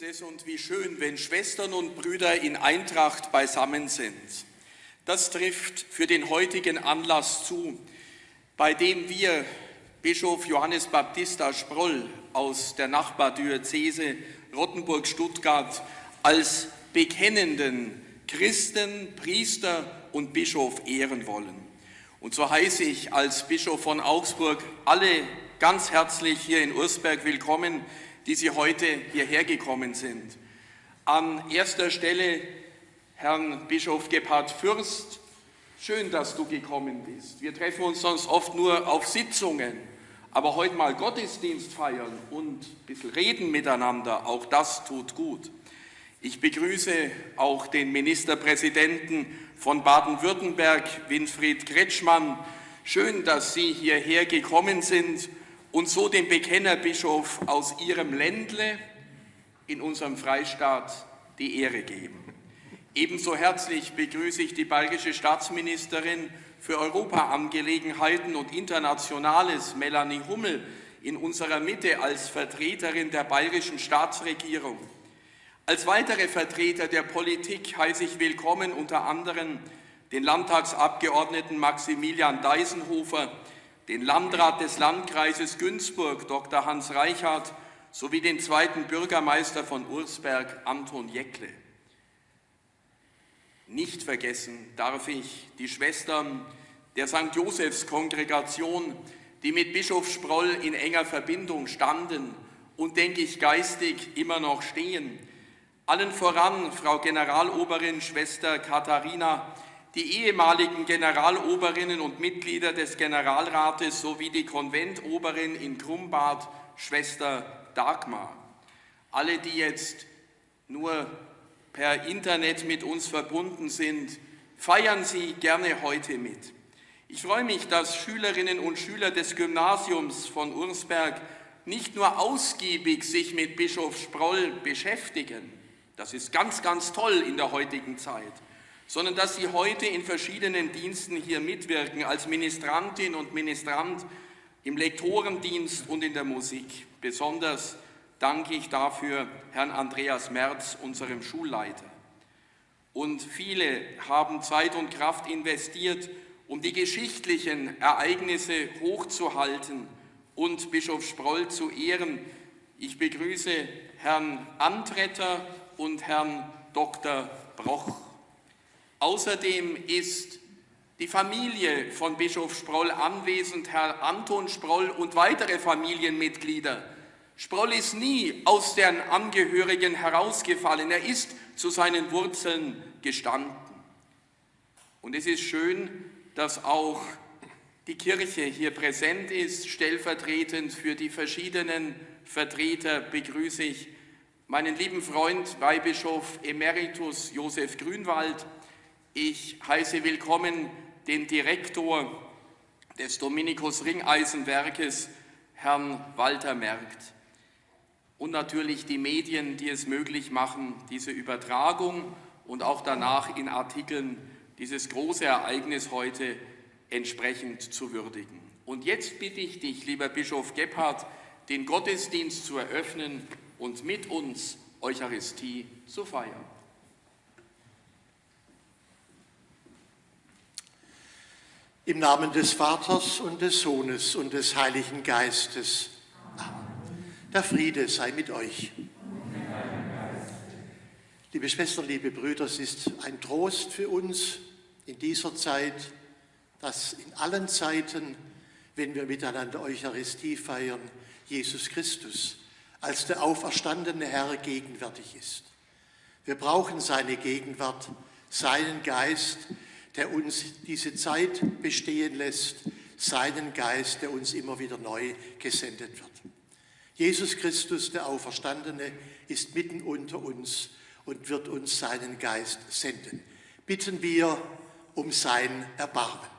ist es und wie schön, wenn Schwestern und Brüder in Eintracht beisammen sind. Das trifft für den heutigen Anlass zu, bei dem wir Bischof Johannes Baptista Sproll aus der Nachbardiözese Rottenburg-Stuttgart als bekennenden Christen, Priester und Bischof ehren wollen. Und so heiße ich als Bischof von Augsburg alle ganz herzlich hier in Ursberg willkommen, die Sie heute hierher gekommen sind. An erster Stelle Herrn Bischof Gebhard Fürst, schön, dass du gekommen bist. Wir treffen uns sonst oft nur auf Sitzungen, aber heute mal Gottesdienst feiern und ein bisschen reden miteinander, auch das tut gut. Ich begrüße auch den Ministerpräsidenten von Baden-Württemberg, Winfried Kretschmann. Schön, dass Sie hierher gekommen sind und so dem Bekennerbischof aus ihrem Ländle in unserem Freistaat die Ehre geben. Ebenso herzlich begrüße ich die bayerische Staatsministerin für Europaangelegenheiten und Internationales, Melanie Hummel, in unserer Mitte als Vertreterin der bayerischen Staatsregierung. Als weitere Vertreter der Politik heiße ich willkommen unter anderem den Landtagsabgeordneten Maximilian Deisenhofer, den Landrat des Landkreises Günzburg, Dr. Hans Reichert, sowie den zweiten Bürgermeister von Ursberg, Anton Jäckle. Nicht vergessen darf ich die Schwestern der St. Josephs Kongregation, die mit Bischof Sproll in enger Verbindung standen und, denke ich, geistig immer noch stehen. Allen voran Frau Generaloberin Schwester Katharina, die ehemaligen Generaloberinnen und Mitglieder des Generalrates sowie die Konventoberin in Krumbad, Schwester Dagmar. Alle, die jetzt nur per Internet mit uns verbunden sind, feiern Sie gerne heute mit. Ich freue mich, dass Schülerinnen und Schüler des Gymnasiums von Ursberg nicht nur ausgiebig sich mit Bischof Sproll beschäftigen, das ist ganz, ganz toll in der heutigen Zeit, sondern dass Sie heute in verschiedenen Diensten hier mitwirken, als Ministrantin und Ministrant im Lektorendienst und in der Musik. Besonders danke ich dafür Herrn Andreas Merz, unserem Schulleiter. Und viele haben Zeit und Kraft investiert, um die geschichtlichen Ereignisse hochzuhalten und Bischof Sproll zu ehren. Ich begrüße Herrn Antretter und Herrn Dr. Broch. Außerdem ist die Familie von Bischof Sproll anwesend, Herr Anton Sproll und weitere Familienmitglieder. Sproll ist nie aus den Angehörigen herausgefallen, er ist zu seinen Wurzeln gestanden. Und es ist schön, dass auch die Kirche hier präsent ist, stellvertretend für die verschiedenen Vertreter begrüße ich meinen lieben Freund Weihbischof Emeritus Josef Grünwald, ich heiße willkommen den Direktor des Dominikus Ringeisenwerkes, Herrn Walter Merkt. Und natürlich die Medien, die es möglich machen, diese Übertragung und auch danach in Artikeln dieses große Ereignis heute entsprechend zu würdigen. Und jetzt bitte ich dich, lieber Bischof Gebhardt, den Gottesdienst zu eröffnen und mit uns Eucharistie zu feiern. Im Namen des Vaters und des Sohnes und des Heiligen Geistes. Amen. Der Friede sei mit euch. Liebe Schwestern, liebe Brüder, es ist ein Trost für uns in dieser Zeit, dass in allen Zeiten, wenn wir miteinander Eucharistie feiern, Jesus Christus als der auferstandene Herr gegenwärtig ist. Wir brauchen seine Gegenwart, seinen Geist, der uns diese Zeit bestehen lässt, seinen Geist, der uns immer wieder neu gesendet wird. Jesus Christus, der Auferstandene, ist mitten unter uns und wird uns seinen Geist senden. Bitten wir um sein Erbarmen.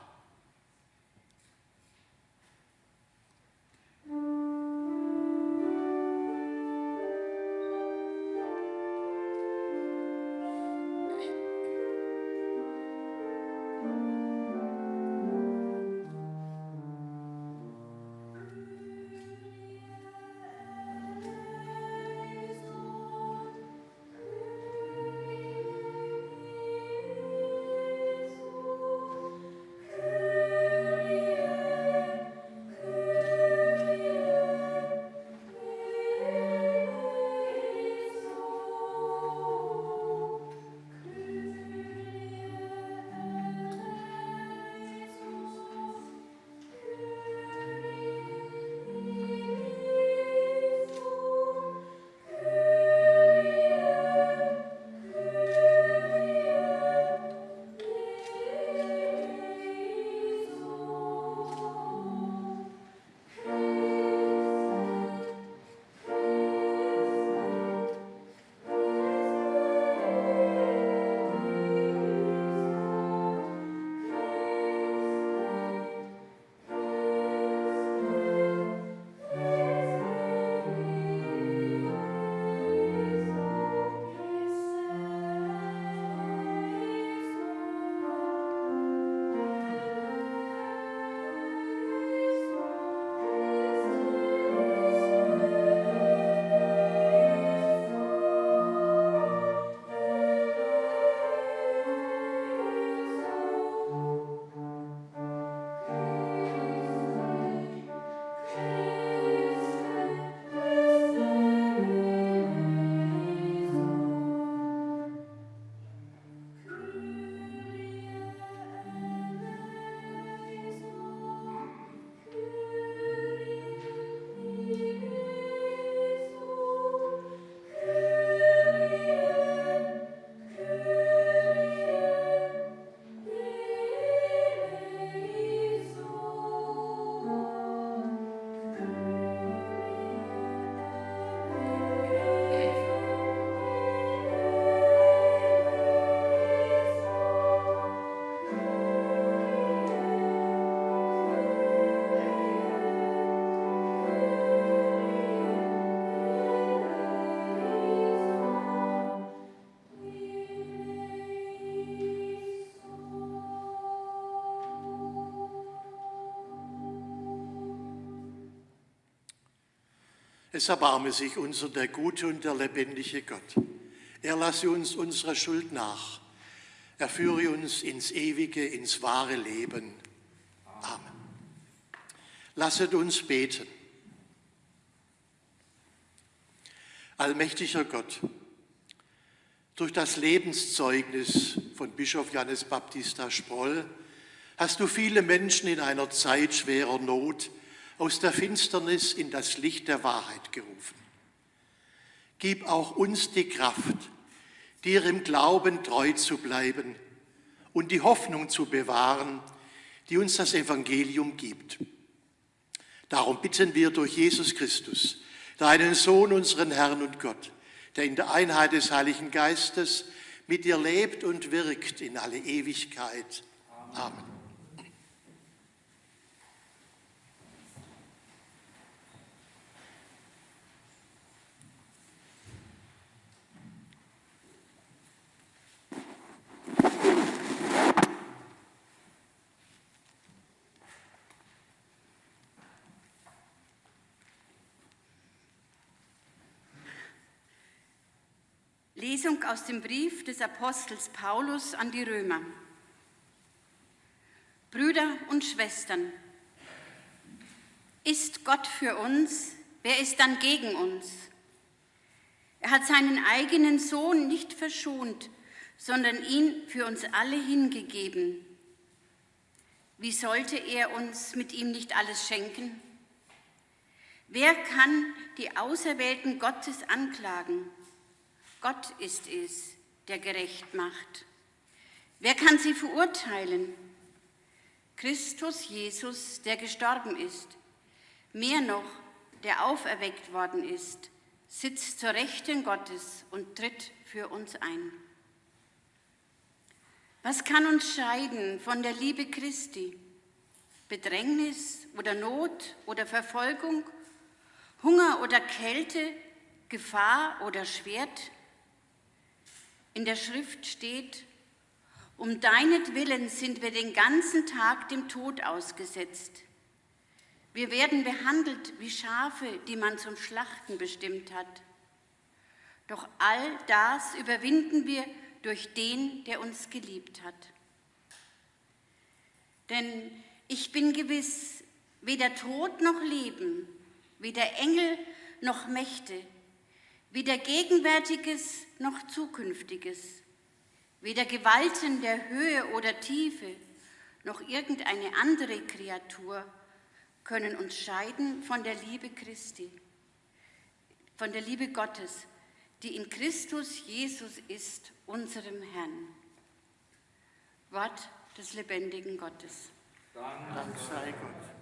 Es erbarme sich unser der gute und der lebendige Gott. Er lasse uns unsere Schuld nach. Er führe uns ins ewige, ins wahre Leben. Amen. Lasset uns beten. Allmächtiger Gott, durch das Lebenszeugnis von Bischof Johannes Baptista Sproll hast du viele Menschen in einer Zeit schwerer Not aus der Finsternis in das Licht der Wahrheit gerufen. Gib auch uns die Kraft, dir im Glauben treu zu bleiben und die Hoffnung zu bewahren, die uns das Evangelium gibt. Darum bitten wir durch Jesus Christus, deinen Sohn, unseren Herrn und Gott, der in der Einheit des Heiligen Geistes mit dir lebt und wirkt in alle Ewigkeit. Amen. Lesung aus dem Brief des Apostels Paulus an die Römer. Brüder und Schwestern, ist Gott für uns, wer ist dann gegen uns? Er hat seinen eigenen Sohn nicht verschont, sondern ihn für uns alle hingegeben. Wie sollte er uns mit ihm nicht alles schenken? Wer kann die Auserwählten Gottes anklagen? Gott ist es, der gerecht macht. Wer kann sie verurteilen? Christus Jesus, der gestorben ist, mehr noch, der auferweckt worden ist, sitzt zur Rechten Gottes und tritt für uns ein. Was kann uns scheiden von der Liebe Christi? Bedrängnis oder Not oder Verfolgung, Hunger oder Kälte, Gefahr oder Schwert? In der Schrift steht, um deinetwillen sind wir den ganzen Tag dem Tod ausgesetzt. Wir werden behandelt wie Schafe, die man zum Schlachten bestimmt hat. Doch all das überwinden wir durch den, der uns geliebt hat. Denn ich bin gewiss, weder Tod noch Leben, weder Engel noch Mächte, weder Gegenwärtiges noch Zukünftiges, weder Gewalten der Höhe oder Tiefe noch irgendeine andere Kreatur können uns scheiden von der Liebe Christi, von der Liebe Gottes, die in Christus Jesus ist, unserem Herrn. Wort des lebendigen Gottes. Dank sei Gott.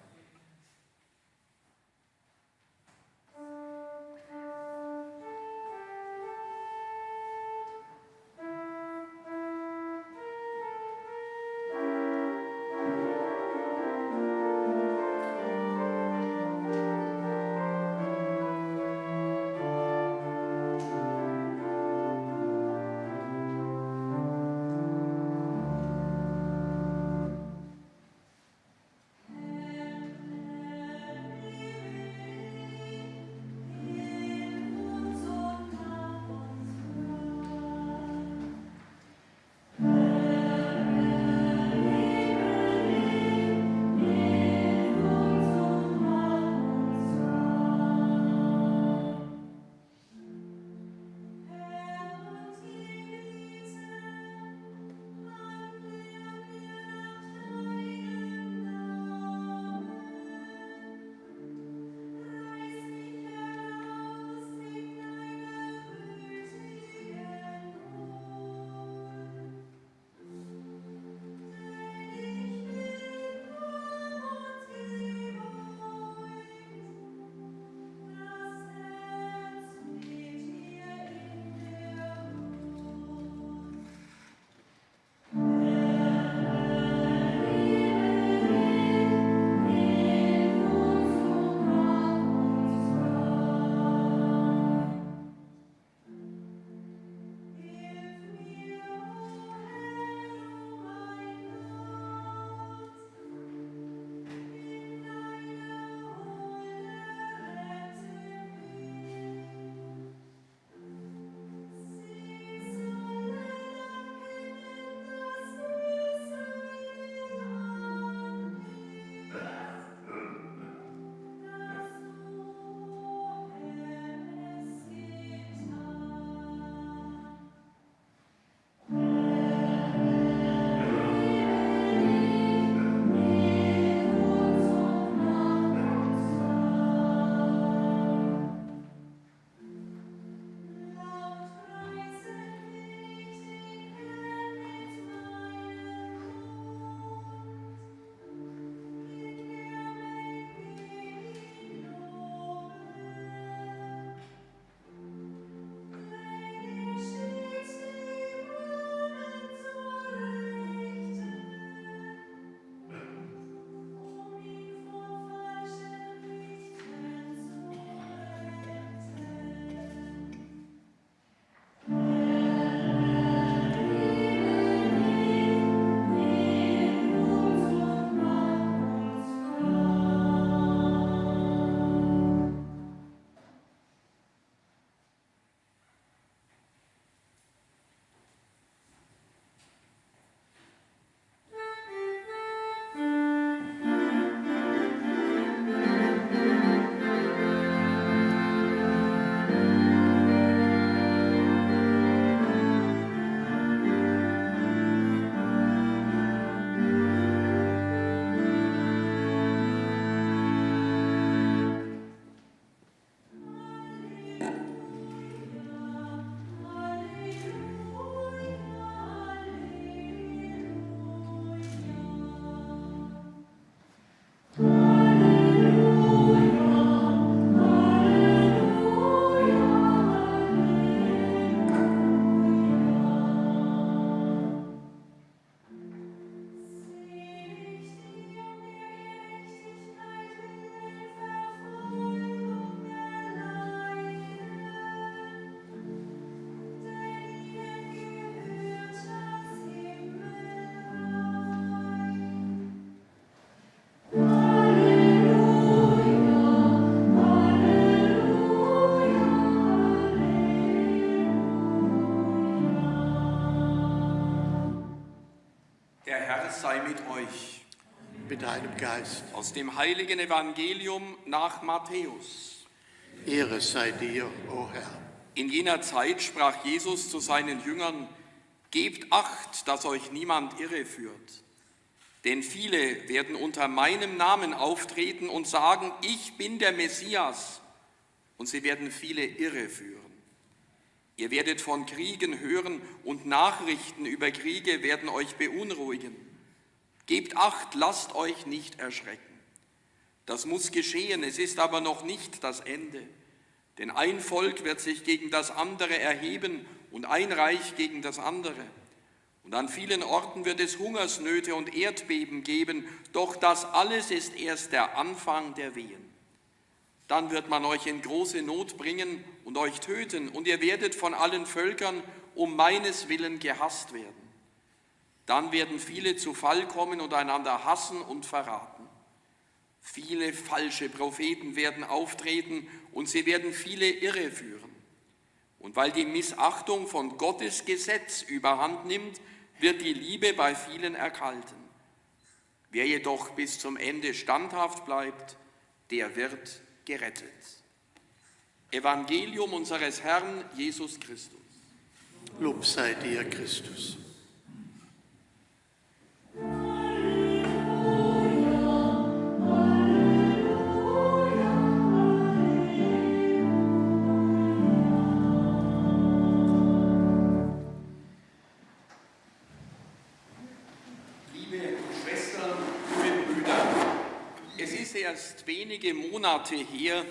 Geist. Aus dem heiligen Evangelium nach Matthäus. Ehre sei dir, o Herr. In jener Zeit sprach Jesus zu seinen Jüngern, Gebt acht, dass euch niemand irreführt. Denn viele werden unter meinem Namen auftreten und sagen, ich bin der Messias. Und sie werden viele irreführen. Ihr werdet von Kriegen hören und Nachrichten über Kriege werden euch beunruhigen. Gebt acht, lasst euch nicht erschrecken. Das muss geschehen, es ist aber noch nicht das Ende. Denn ein Volk wird sich gegen das andere erheben und ein Reich gegen das andere. Und an vielen Orten wird es Hungersnöte und Erdbeben geben, doch das alles ist erst der Anfang der Wehen. Dann wird man euch in große Not bringen und euch töten, und ihr werdet von allen Völkern um meines Willen gehasst werden. Dann werden viele zu Fall kommen und einander hassen und verraten. Viele falsche Propheten werden auftreten und sie werden viele irreführen. Und weil die Missachtung von Gottes Gesetz überhand nimmt, wird die Liebe bei vielen erkalten. Wer jedoch bis zum Ende standhaft bleibt, der wird gerettet. Evangelium unseres Herrn Jesus Christus. Lob sei dir, Christus. Wenige Monate her,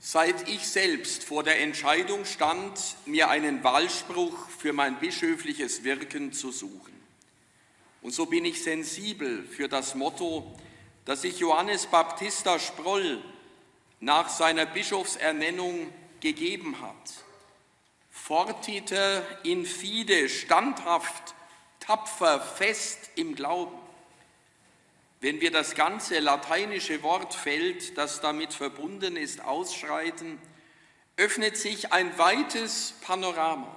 seit ich selbst vor der Entscheidung stand, mir einen Wahlspruch für mein bischöfliches Wirken zu suchen. Und so bin ich sensibel für das Motto, das sich Johannes Baptista Sproll nach seiner Bischofsernennung gegeben hat. Fortiter in fide, standhaft, tapfer, fest im Glauben. Wenn wir das ganze lateinische Wortfeld, das damit verbunden ist, ausschreiten, öffnet sich ein weites Panorama.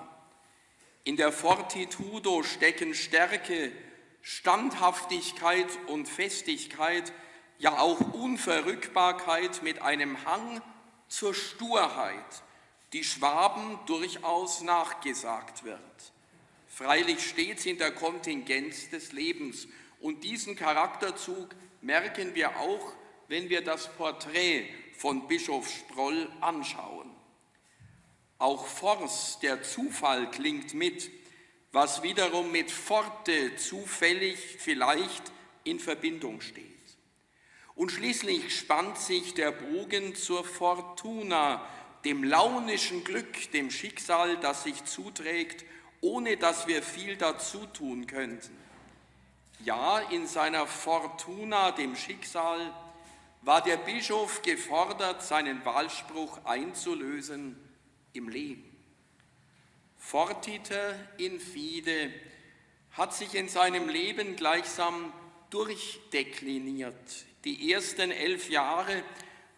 In der Fortitudo stecken Stärke, Standhaftigkeit und Festigkeit, ja auch Unverrückbarkeit mit einem Hang zur Sturheit, die Schwaben durchaus nachgesagt wird. Freilich stets in der Kontingenz des Lebens und diesen Charakterzug merken wir auch, wenn wir das Porträt von Bischof Sproll anschauen. Auch Force, der Zufall, klingt mit, was wiederum mit Forte zufällig vielleicht in Verbindung steht. Und schließlich spannt sich der Bogen zur Fortuna, dem launischen Glück, dem Schicksal, das sich zuträgt, ohne dass wir viel dazu tun könnten. Ja, in seiner Fortuna, dem Schicksal, war der Bischof gefordert, seinen Wahlspruch einzulösen im Leben. Fortiter in fide hat sich in seinem Leben gleichsam durchdekliniert. Die ersten elf Jahre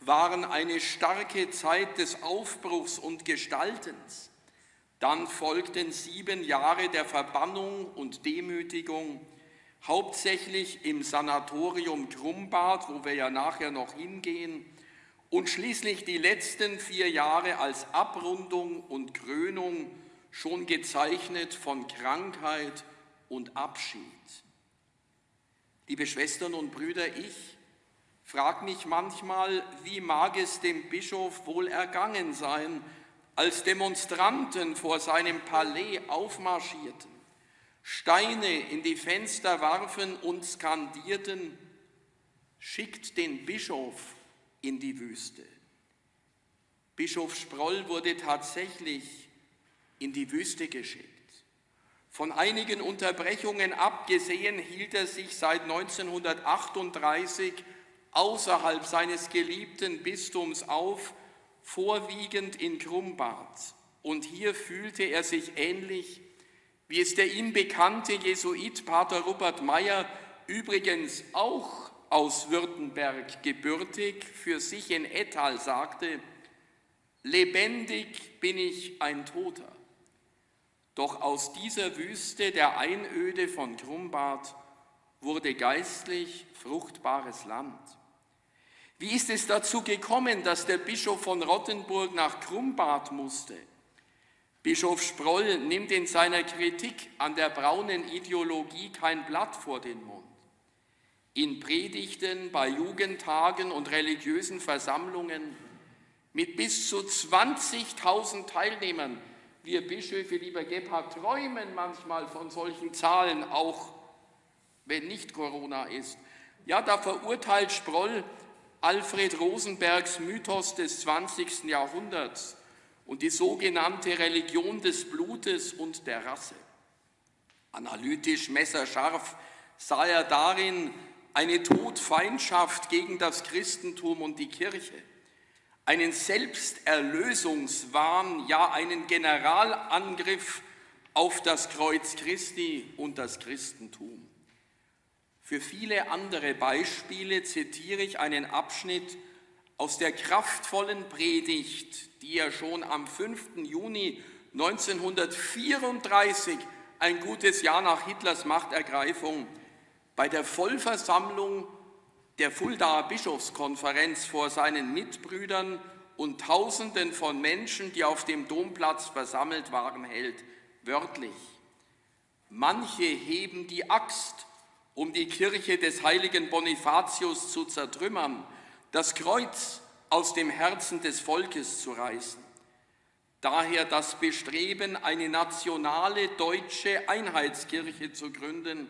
waren eine starke Zeit des Aufbruchs und Gestaltens. Dann folgten sieben Jahre der Verbannung und Demütigung hauptsächlich im Sanatorium Grumbad, wo wir ja nachher noch hingehen, und schließlich die letzten vier Jahre als Abrundung und Krönung schon gezeichnet von Krankheit und Abschied. Liebe Schwestern und Brüder, ich frage mich manchmal, wie mag es dem Bischof wohl ergangen sein, als Demonstranten vor seinem Palais aufmarschierten Steine in die Fenster warfen und skandierten, schickt den Bischof in die Wüste. Bischof Sproll wurde tatsächlich in die Wüste geschickt. Von einigen Unterbrechungen abgesehen hielt er sich seit 1938 außerhalb seines geliebten Bistums auf, vorwiegend in Grumbad. Und hier fühlte er sich ähnlich wie es der ihm bekannte Jesuit Pater Rupert Meyer, übrigens auch aus Württemberg gebürtig, für sich in Ettal sagte, lebendig bin ich ein Toter. Doch aus dieser Wüste der Einöde von Grumbad wurde geistlich fruchtbares Land. Wie ist es dazu gekommen, dass der Bischof von Rottenburg nach Krumbad musste? Bischof Sproll nimmt in seiner Kritik an der braunen Ideologie kein Blatt vor den Mund. In Predigten, bei Jugendtagen und religiösen Versammlungen mit bis zu 20.000 Teilnehmern. Wir Bischöfe, lieber Gebhard, träumen manchmal von solchen Zahlen, auch wenn nicht Corona ist. Ja, da verurteilt Sproll Alfred Rosenbergs Mythos des 20. Jahrhunderts und die sogenannte Religion des Blutes und der Rasse. Analytisch messerscharf sah er darin eine Todfeindschaft gegen das Christentum und die Kirche, einen Selbsterlösungswahn, ja einen Generalangriff auf das Kreuz Christi und das Christentum. Für viele andere Beispiele zitiere ich einen Abschnitt aus der kraftvollen Predigt, die er schon am 5. Juni 1934, ein gutes Jahr nach Hitlers Machtergreifung, bei der Vollversammlung der Fuldaer Bischofskonferenz vor seinen Mitbrüdern und Tausenden von Menschen, die auf dem Domplatz versammelt waren, hält, wörtlich. Manche heben die Axt um die Kirche des heiligen Bonifatius zu zertrümmern, das Kreuz aus dem Herzen des Volkes zu reißen. Daher das Bestreben, eine nationale deutsche Einheitskirche zu gründen,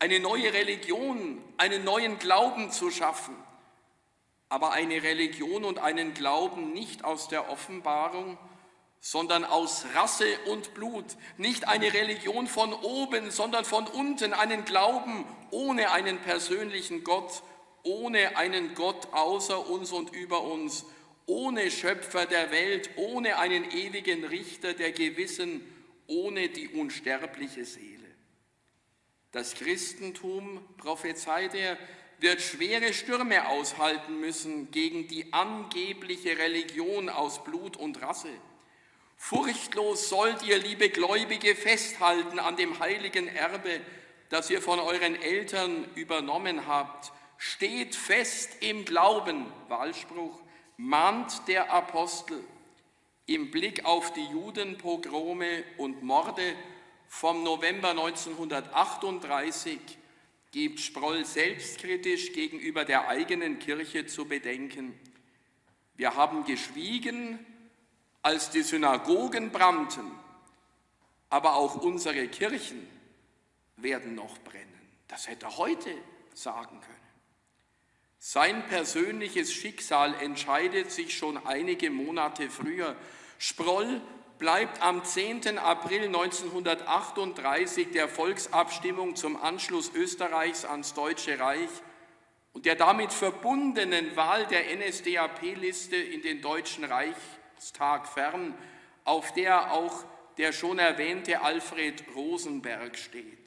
eine neue Religion, einen neuen Glauben zu schaffen, aber eine Religion und einen Glauben nicht aus der Offenbarung, sondern aus Rasse und Blut, nicht eine Religion von oben, sondern von unten, einen Glauben ohne einen persönlichen Gott, ohne einen Gott außer uns und über uns, ohne Schöpfer der Welt, ohne einen ewigen Richter der Gewissen, ohne die unsterbliche Seele. Das Christentum, prophezeit er, wird schwere Stürme aushalten müssen gegen die angebliche Religion aus Blut und Rasse. Furchtlos sollt ihr, liebe Gläubige, festhalten an dem heiligen Erbe, das ihr von euren Eltern übernommen habt. Steht fest im Glauben, Wahlspruch, mahnt der Apostel im Blick auf die Judenpogrome und Morde vom November 1938 gibt Sproll selbstkritisch gegenüber der eigenen Kirche zu bedenken. Wir haben geschwiegen, als die Synagogen brannten, aber auch unsere Kirchen werden noch brennen. Das hätte er heute sagen können. Sein persönliches Schicksal entscheidet sich schon einige Monate früher. Sproll bleibt am 10. April 1938 der Volksabstimmung zum Anschluss Österreichs ans Deutsche Reich und der damit verbundenen Wahl der NSDAP-Liste in den Deutschen Reichstag fern, auf der auch der schon erwähnte Alfred Rosenberg steht.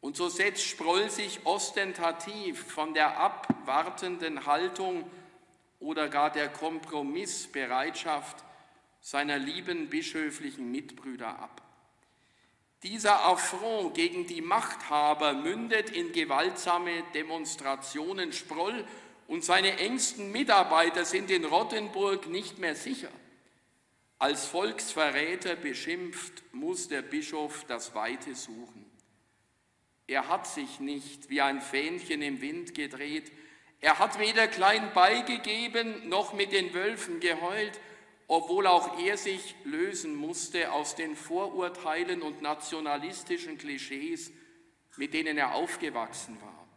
Und so setzt Sproll sich ostentativ von der abwartenden Haltung oder gar der Kompromissbereitschaft seiner lieben bischöflichen Mitbrüder ab. Dieser Affront gegen die Machthaber mündet in gewaltsame Demonstrationen. Sproll und seine engsten Mitarbeiter sind in Rottenburg nicht mehr sicher. Als Volksverräter beschimpft muss der Bischof das Weite suchen. Er hat sich nicht wie ein Fähnchen im Wind gedreht. Er hat weder klein beigegeben noch mit den Wölfen geheult obwohl auch er sich lösen musste aus den Vorurteilen und nationalistischen Klischees, mit denen er aufgewachsen war.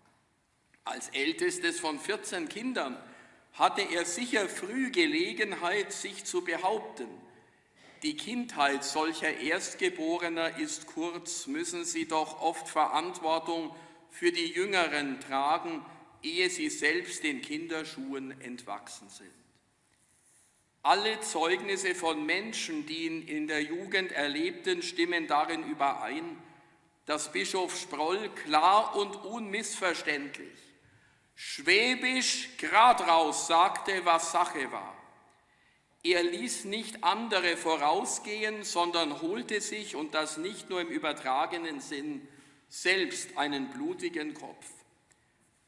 Als ältestes von 14 Kindern hatte er sicher früh Gelegenheit, sich zu behaupten. Die Kindheit solcher Erstgeborener ist kurz, müssen sie doch oft Verantwortung für die Jüngeren tragen, ehe sie selbst den Kinderschuhen entwachsen sind. Alle Zeugnisse von Menschen, die ihn in der Jugend erlebten, stimmen darin überein, dass Bischof Sproll klar und unmissverständlich, schwäbisch grad raus sagte, was Sache war. Er ließ nicht andere vorausgehen, sondern holte sich, und das nicht nur im übertragenen Sinn, selbst einen blutigen Kopf.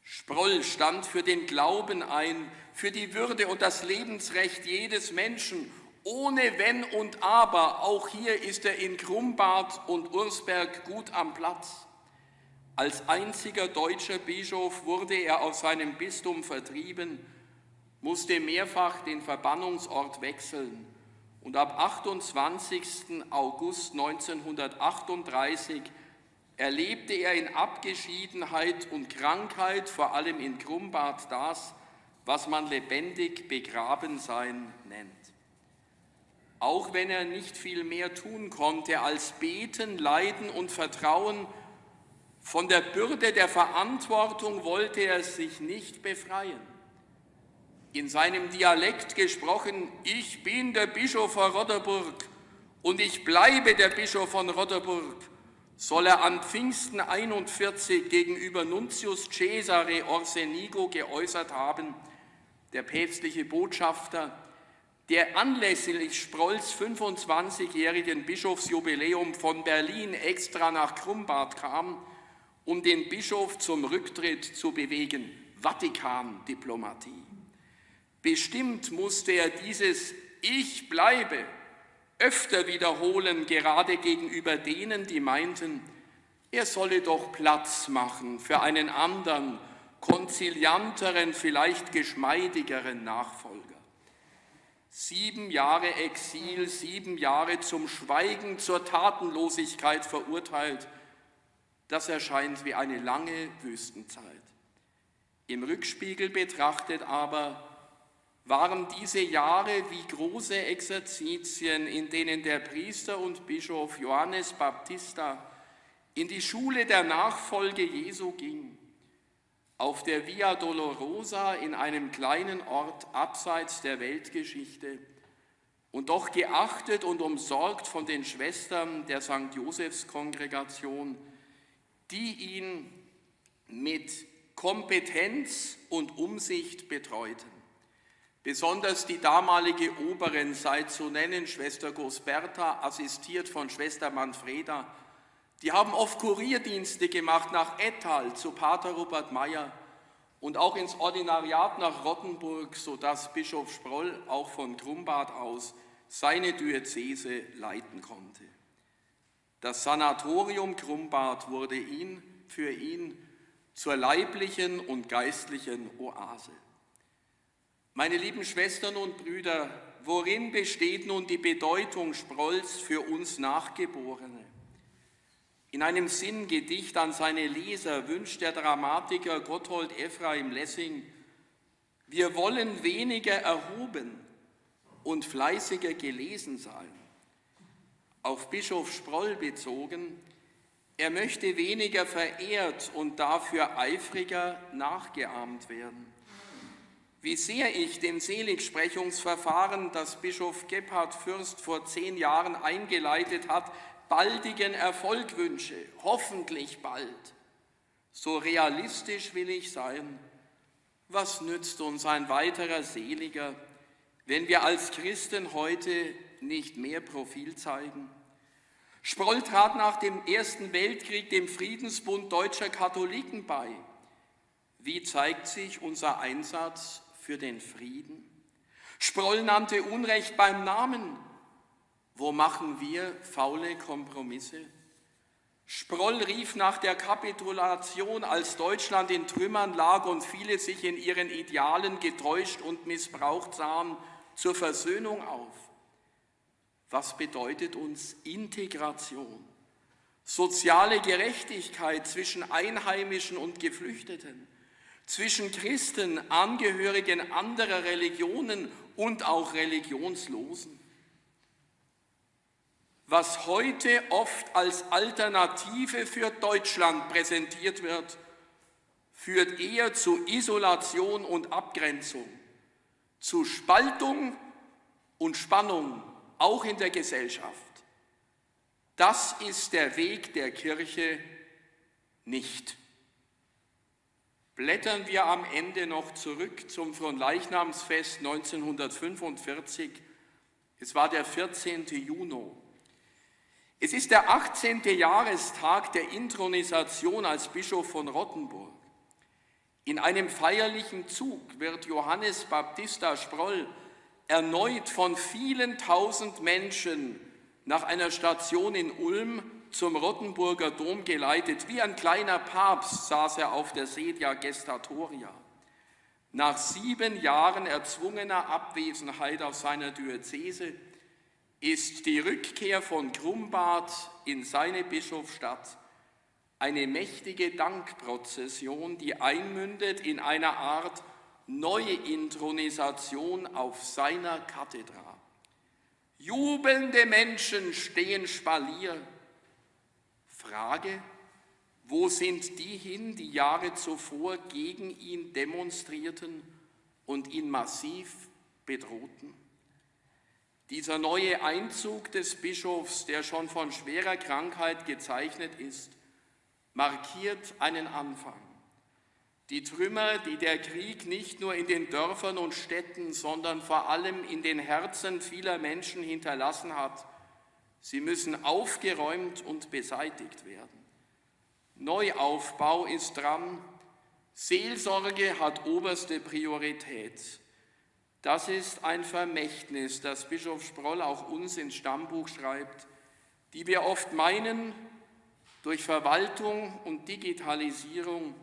Sproll stand für den Glauben ein, für die Würde und das Lebensrecht jedes Menschen, ohne Wenn und Aber. Auch hier ist er in Krumbart und Ursberg gut am Platz. Als einziger deutscher Bischof wurde er aus seinem Bistum vertrieben, musste mehrfach den Verbannungsort wechseln und ab 28. August 1938 erlebte er in Abgeschiedenheit und Krankheit, vor allem in Krumbart, das, was man lebendig begraben sein nennt. Auch wenn er nicht viel mehr tun konnte als beten, leiden und vertrauen, von der Bürde der Verantwortung wollte er sich nicht befreien. In seinem Dialekt gesprochen, ich bin der Bischof von Roderburg und ich bleibe der Bischof von Roderburg, soll er an Pfingsten 41 gegenüber Nuntius Cesare Orsenigo geäußert haben, der päpstliche Botschafter, der anlässlich Sprolls 25-jährigen Bischofsjubiläum von Berlin extra nach Krumbart kam, um den Bischof zum Rücktritt zu bewegen. Vatikan-Diplomatie. Bestimmt musste er dieses Ich bleibe öfter wiederholen, gerade gegenüber denen, die meinten, er solle doch Platz machen für einen anderen, konzilianteren, vielleicht geschmeidigeren Nachfolger. Sieben Jahre Exil, sieben Jahre zum Schweigen, zur Tatenlosigkeit verurteilt, das erscheint wie eine lange Wüstenzeit. Im Rückspiegel betrachtet aber waren diese Jahre wie große Exerzitien, in denen der Priester und Bischof Johannes Baptista in die Schule der Nachfolge Jesu ging, auf der Via Dolorosa in einem kleinen Ort abseits der Weltgeschichte und doch geachtet und umsorgt von den Schwestern der St. Josefs Kongregation, die ihn mit Kompetenz und Umsicht betreuten. Besonders die damalige Oberin sei zu nennen, Schwester Gosberta, assistiert von Schwester Manfreda, die haben oft Kurierdienste gemacht nach Ettal zu Pater Robert Meyer und auch ins Ordinariat nach Rottenburg, sodass Bischof Sproll auch von Grumbad aus seine Diözese leiten konnte. Das Sanatorium Grumbad wurde ihn, für ihn zur leiblichen und geistlichen Oase. Meine lieben Schwestern und Brüder, worin besteht nun die Bedeutung Sprolls für uns Nachgeborene? In einem Sinngedicht an seine Leser wünscht der Dramatiker Gotthold Ephraim Lessing, wir wollen weniger erhoben und fleißiger gelesen sein. Auf Bischof Sproll bezogen, er möchte weniger verehrt und dafür eifriger nachgeahmt werden. Wie sehr ich dem Seligsprechungsverfahren, das Bischof Gebhard Fürst vor zehn Jahren eingeleitet hat, baldigen Erfolg wünsche, hoffentlich bald. So realistisch will ich sein. Was nützt uns ein weiterer Seliger, wenn wir als Christen heute nicht mehr Profil zeigen? Sproll trat nach dem Ersten Weltkrieg dem Friedensbund deutscher Katholiken bei. Wie zeigt sich unser Einsatz für den Frieden? Sproll nannte Unrecht beim Namen. Wo machen wir faule Kompromisse? Sproll rief nach der Kapitulation, als Deutschland in Trümmern lag und viele sich in ihren Idealen getäuscht und missbraucht sahen, zur Versöhnung auf. Was bedeutet uns Integration? Soziale Gerechtigkeit zwischen Einheimischen und Geflüchteten zwischen Christen, Angehörigen anderer Religionen und auch Religionslosen. Was heute oft als Alternative für Deutschland präsentiert wird, führt eher zu Isolation und Abgrenzung, zu Spaltung und Spannung, auch in der Gesellschaft. Das ist der Weg der Kirche nicht. Blättern wir am Ende noch zurück zum Fronleichnamsfest 1945. Es war der 14. Juni. Es ist der 18. Jahrestag der Intronisation als Bischof von Rottenburg. In einem feierlichen Zug wird Johannes Baptista Sproll erneut von vielen tausend Menschen nach einer Station in Ulm zum Rottenburger Dom geleitet. Wie ein kleiner Papst saß er auf der Sedia Gestatoria. Nach sieben Jahren erzwungener Abwesenheit aus seiner Diözese ist die Rückkehr von Grumbad in seine Bischofsstadt eine mächtige Dankprozession, die einmündet in einer Art neue Intronisation auf seiner Kathedra. Jubelnde Menschen stehen Spalier. Frage, wo sind die hin, die Jahre zuvor gegen ihn demonstrierten und ihn massiv bedrohten? Dieser neue Einzug des Bischofs, der schon von schwerer Krankheit gezeichnet ist, markiert einen Anfang. Die Trümmer, die der Krieg nicht nur in den Dörfern und Städten, sondern vor allem in den Herzen vieler Menschen hinterlassen hat, sie müssen aufgeräumt und beseitigt werden. Neuaufbau ist dran, Seelsorge hat oberste Priorität. Das ist ein Vermächtnis, das Bischof Sproll auch uns ins Stammbuch schreibt, die wir oft meinen, durch Verwaltung und Digitalisierung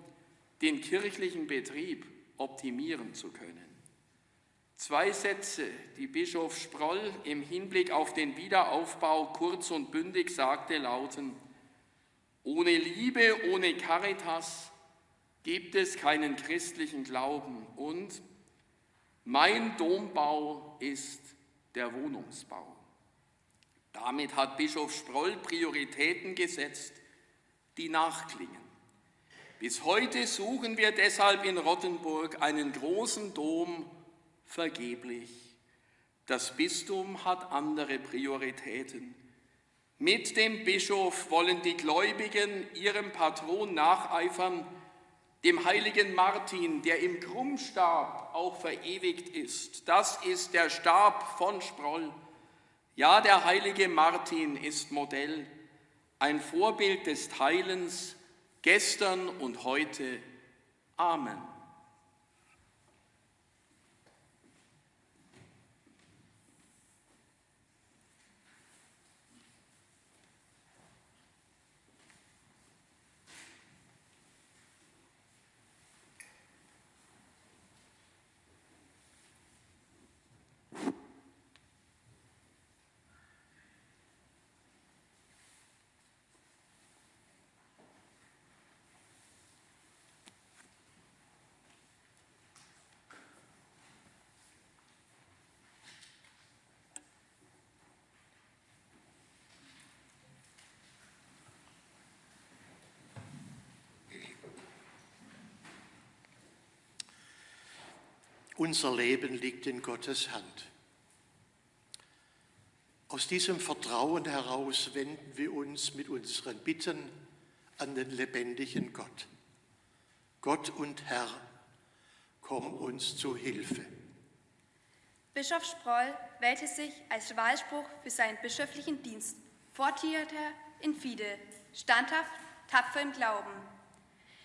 den kirchlichen Betrieb optimieren zu können. Zwei Sätze, die Bischof Sproll im Hinblick auf den Wiederaufbau kurz und bündig sagte, lauten, ohne Liebe, ohne Caritas gibt es keinen christlichen Glauben und mein Dombau ist der Wohnungsbau. Damit hat Bischof Sproll Prioritäten gesetzt, die nachklingen. Bis heute suchen wir deshalb in Rottenburg einen großen Dom vergeblich. Das Bistum hat andere Prioritäten. Mit dem Bischof wollen die Gläubigen ihrem Patron nacheifern, dem heiligen Martin, der im Krummstab auch verewigt ist. Das ist der Stab von Sproll. Ja, der heilige Martin ist Modell, ein Vorbild des Teilens, gestern und heute. Amen. Unser Leben liegt in Gottes Hand. Aus diesem Vertrauen heraus wenden wir uns mit unseren Bitten an den lebendigen Gott. Gott und Herr, komm uns zu Hilfe. Bischof Sproll wählte sich als Wahlspruch für seinen bischöflichen Dienst Fortiter in Fide, standhaft, tapfer im Glauben.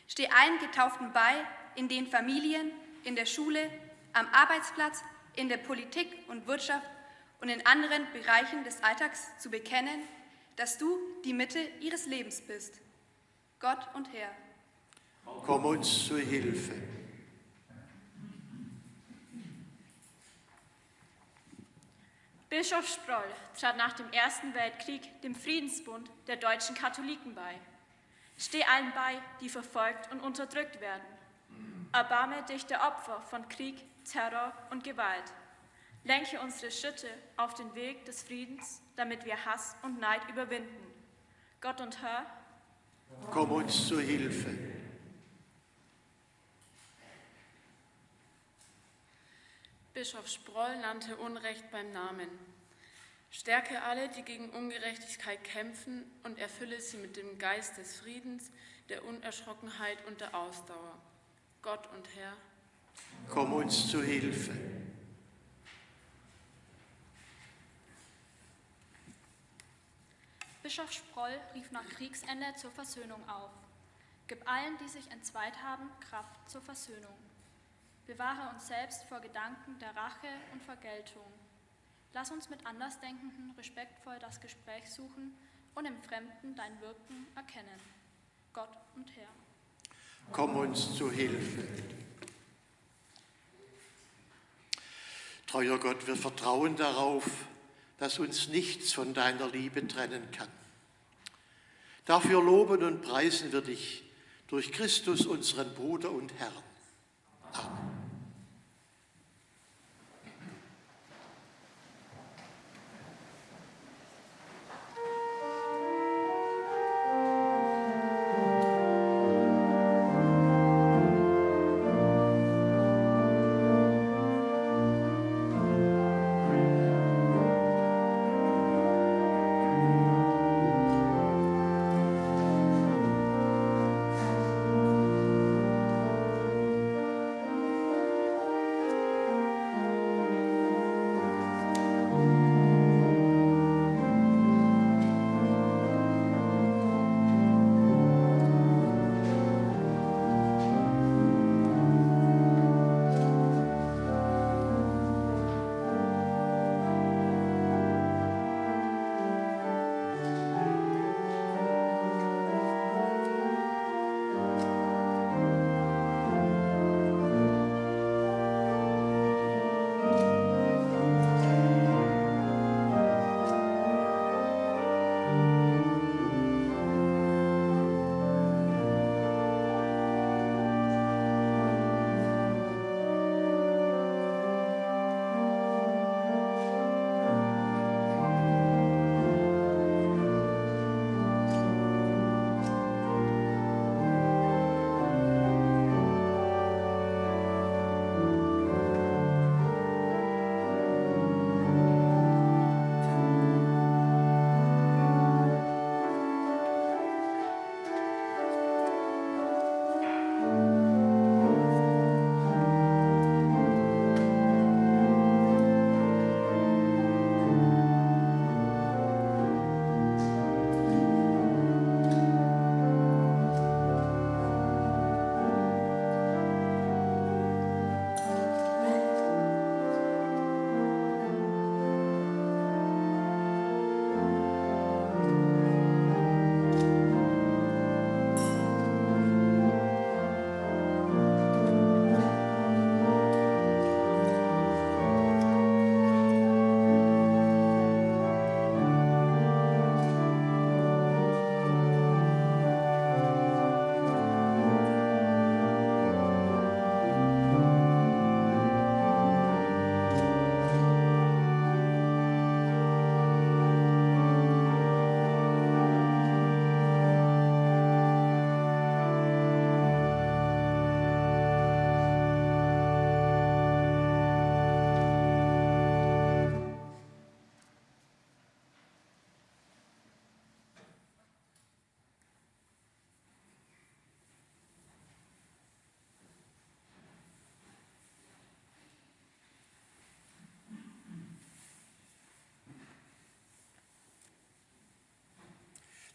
Steh allen Getauften bei, in den Familien, in der Schule, am Arbeitsplatz, in der Politik und Wirtschaft und in anderen Bereichen des Alltags zu bekennen, dass du die Mitte ihres Lebens bist. Gott und Herr. Komm uns zur Hilfe. Bischof Sproll trat nach dem Ersten Weltkrieg dem Friedensbund der deutschen Katholiken bei. Steh allen bei, die verfolgt und unterdrückt werden. Erbarme dich der Opfer von Krieg, Terror und Gewalt. Lenke unsere Schritte auf den Weg des Friedens, damit wir Hass und Neid überwinden. Gott und Herr, komm uns zur Hilfe. Bischof Sproll nannte Unrecht beim Namen. Stärke alle, die gegen Ungerechtigkeit kämpfen und erfülle sie mit dem Geist des Friedens, der Unerschrockenheit und der Ausdauer. Gott und Herr, komm uns zu Hilfe. Bischof Sproll rief nach Kriegsende zur Versöhnung auf. Gib allen, die sich entzweit haben, Kraft zur Versöhnung. Bewahre uns selbst vor Gedanken der Rache und Vergeltung. Lass uns mit Andersdenkenden respektvoll das Gespräch suchen und im Fremden dein Wirken erkennen. Gott und Herr. Komm uns zu Hilfe. Treuer Gott, wir vertrauen darauf, dass uns nichts von deiner Liebe trennen kann. Dafür loben und preisen wir dich durch Christus, unseren Bruder und Herrn. Amen.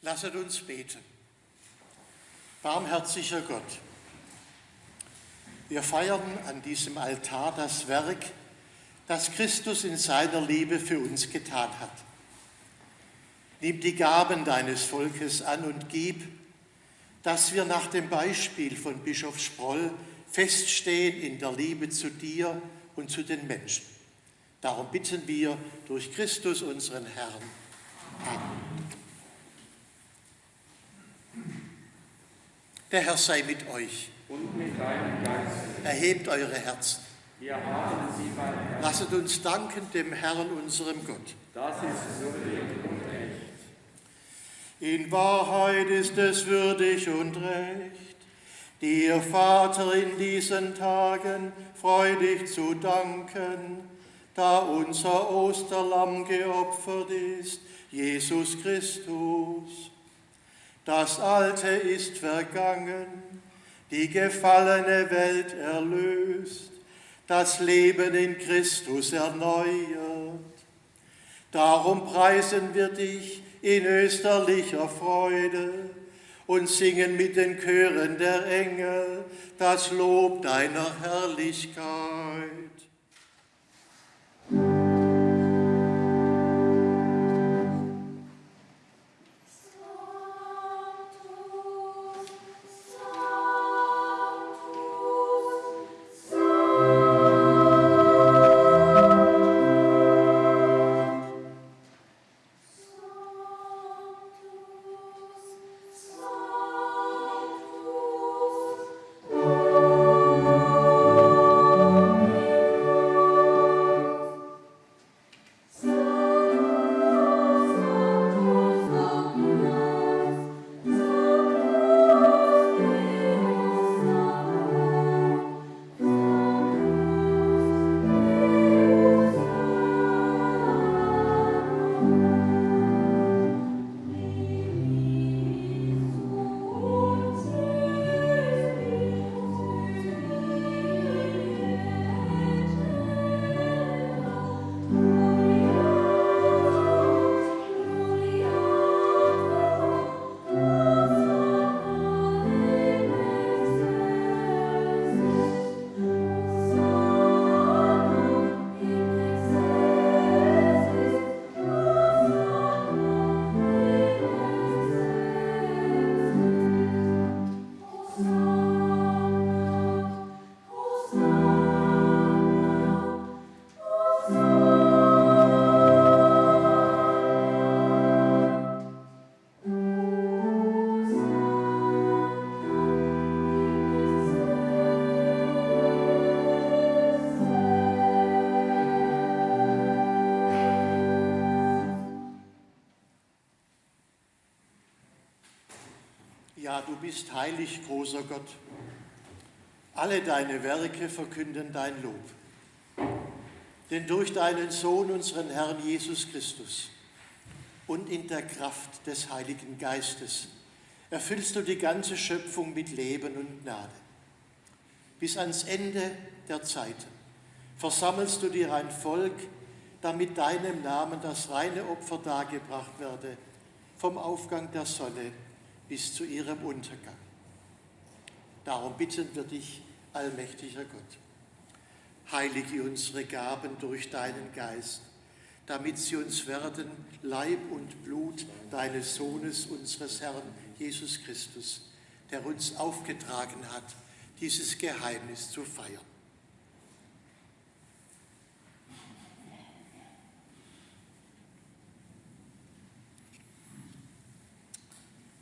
Lasset uns beten. Barmherziger Gott, wir feiern an diesem Altar das Werk, das Christus in seiner Liebe für uns getan hat. Nimm die Gaben deines Volkes an und gib, dass wir nach dem Beispiel von Bischof Sproll feststehen in der Liebe zu dir und zu den Menschen. Darum bitten wir durch Christus unseren Herrn. Amen. Der Herr sei mit euch. Und mit deinem Geist. Erhebt eure Herzen. Wir haben sie beim Herrn. Lasset uns danken dem Herrn, unserem Gott. Das ist würdig und recht. In Wahrheit ist es würdig und recht, dir, Vater, in diesen Tagen freudig zu danken, da unser Osterlamm geopfert ist, Jesus Christus das Alte ist vergangen, die gefallene Welt erlöst, das Leben in Christus erneuert. Darum preisen wir dich, in österlicher Freude und singen mit den Chören der Engel das Lob deiner Herrlichkeit. Bist heilig, großer Gott. Alle deine Werke verkünden dein Lob. Denn durch deinen Sohn, unseren Herrn Jesus Christus, und in der Kraft des Heiligen Geistes erfüllst du die ganze Schöpfung mit Leben und Gnade. Bis ans Ende der Zeiten versammelst du dir ein Volk, damit deinem Namen das reine Opfer dargebracht werde, vom Aufgang der Sonne bis zu ihrem Untergang. Darum bitten wir dich, allmächtiger Gott, heilige unsere Gaben durch deinen Geist, damit sie uns werden Leib und Blut deines Sohnes, unseres Herrn Jesus Christus, der uns aufgetragen hat, dieses Geheimnis zu feiern.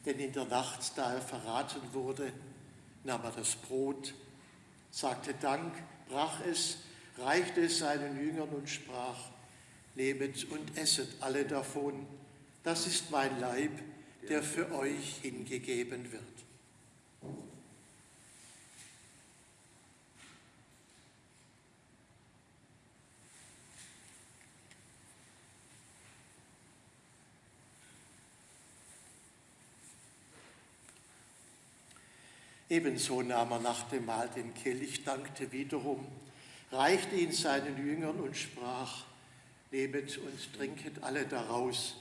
Denn in der Nacht, da er verraten wurde, nahm er das Brot, sagte Dank, brach es, reichte es seinen Jüngern und sprach, Nehmet und esset alle davon, das ist mein Leib, der für euch hingegeben wird. Ebenso nahm er nach dem Mahl den Kelch, dankte wiederum, reichte ihn seinen Jüngern und sprach, Nehmet und trinket alle daraus,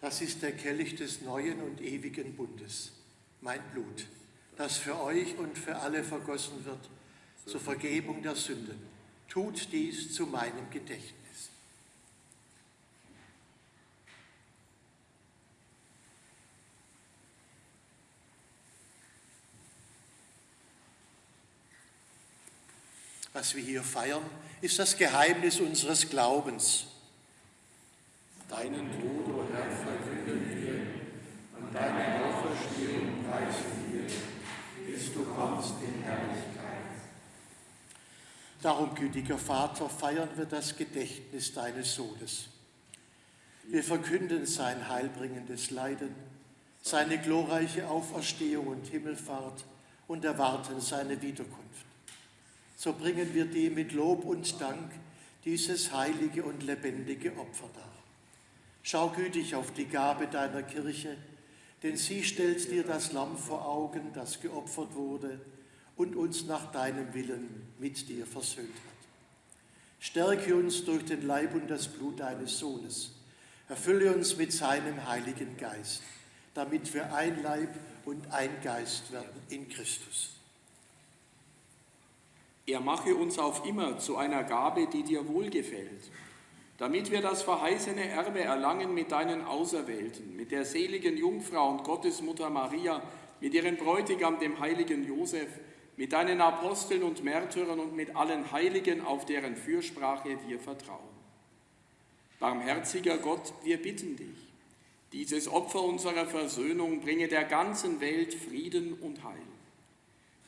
das ist der Kelch des neuen und ewigen Bundes, mein Blut, das für euch und für alle vergossen wird, zur Vergebung der Sünden. Tut dies zu meinem Gedächtnis. Was wir hier feiern, ist das Geheimnis unseres Glaubens. Deinen Tod, o Herr, verkünden wir und deine Auferstehung preisen wir, bis du kommst in Herrlichkeit. Darum, gütiger Vater, feiern wir das Gedächtnis deines Sohnes. Wir verkünden sein heilbringendes Leiden, seine glorreiche Auferstehung und Himmelfahrt und erwarten seine Wiederkunft so bringen wir dir mit Lob und Dank dieses heilige und lebendige Opfer dar. Schau gütig auf die Gabe deiner Kirche, denn sie stellt dir das Lamm vor Augen, das geopfert wurde und uns nach deinem Willen mit dir versöhnt hat. Stärke uns durch den Leib und das Blut deines Sohnes, Erfülle uns mit seinem Heiligen Geist, damit wir ein Leib und ein Geist werden in Christus. Er mache uns auf immer zu einer Gabe, die dir wohlgefällt, damit wir das verheißene Erbe erlangen mit deinen Auserwählten, mit der seligen Jungfrau und Gottesmutter Maria, mit ihrem Bräutigam, dem heiligen Josef, mit deinen Aposteln und Märtyrern und mit allen Heiligen, auf deren Fürsprache wir vertrauen. Barmherziger Gott, wir bitten dich, dieses Opfer unserer Versöhnung bringe der ganzen Welt Frieden und Heil.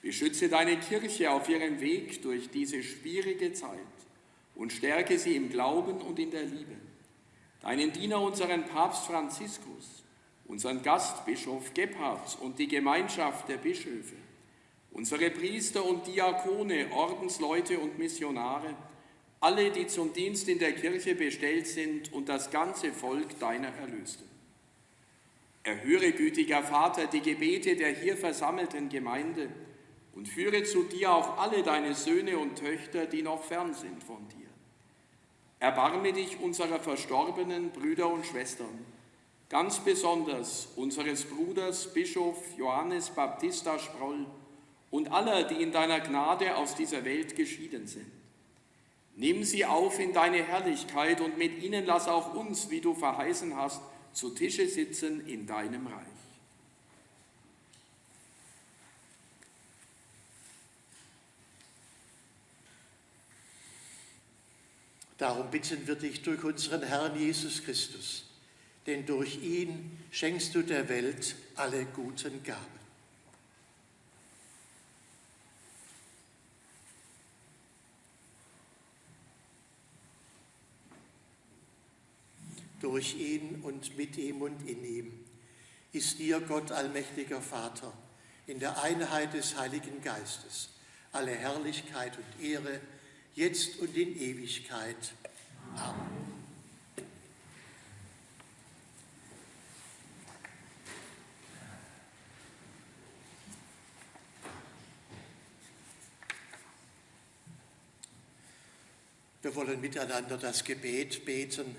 Beschütze deine Kirche auf ihrem Weg durch diese schwierige Zeit und stärke sie im Glauben und in der Liebe. Deinen Diener, unseren Papst Franziskus, unseren Gastbischof Gebhardt und die Gemeinschaft der Bischöfe, unsere Priester und Diakone, Ordensleute und Missionare, alle, die zum Dienst in der Kirche bestellt sind und das ganze Volk deiner Erlösten. Erhöre, gütiger Vater, die Gebete der hier versammelten Gemeinde und führe zu dir auch alle deine Söhne und Töchter, die noch fern sind von dir. Erbarme dich unserer verstorbenen Brüder und Schwestern, ganz besonders unseres Bruders Bischof Johannes Baptista Sproll und aller, die in deiner Gnade aus dieser Welt geschieden sind. Nimm sie auf in deine Herrlichkeit und mit ihnen lass auch uns, wie du verheißen hast, zu Tische sitzen in deinem Reich. Darum bitten wir dich durch unseren Herrn Jesus Christus, denn durch ihn schenkst du der Welt alle guten Gaben. durch ihn und mit ihm und in ihm, ist dir, Gott allmächtiger Vater, in der Einheit des Heiligen Geistes, alle Herrlichkeit und Ehre, jetzt und in Ewigkeit. Amen. Wir wollen miteinander das Gebet beten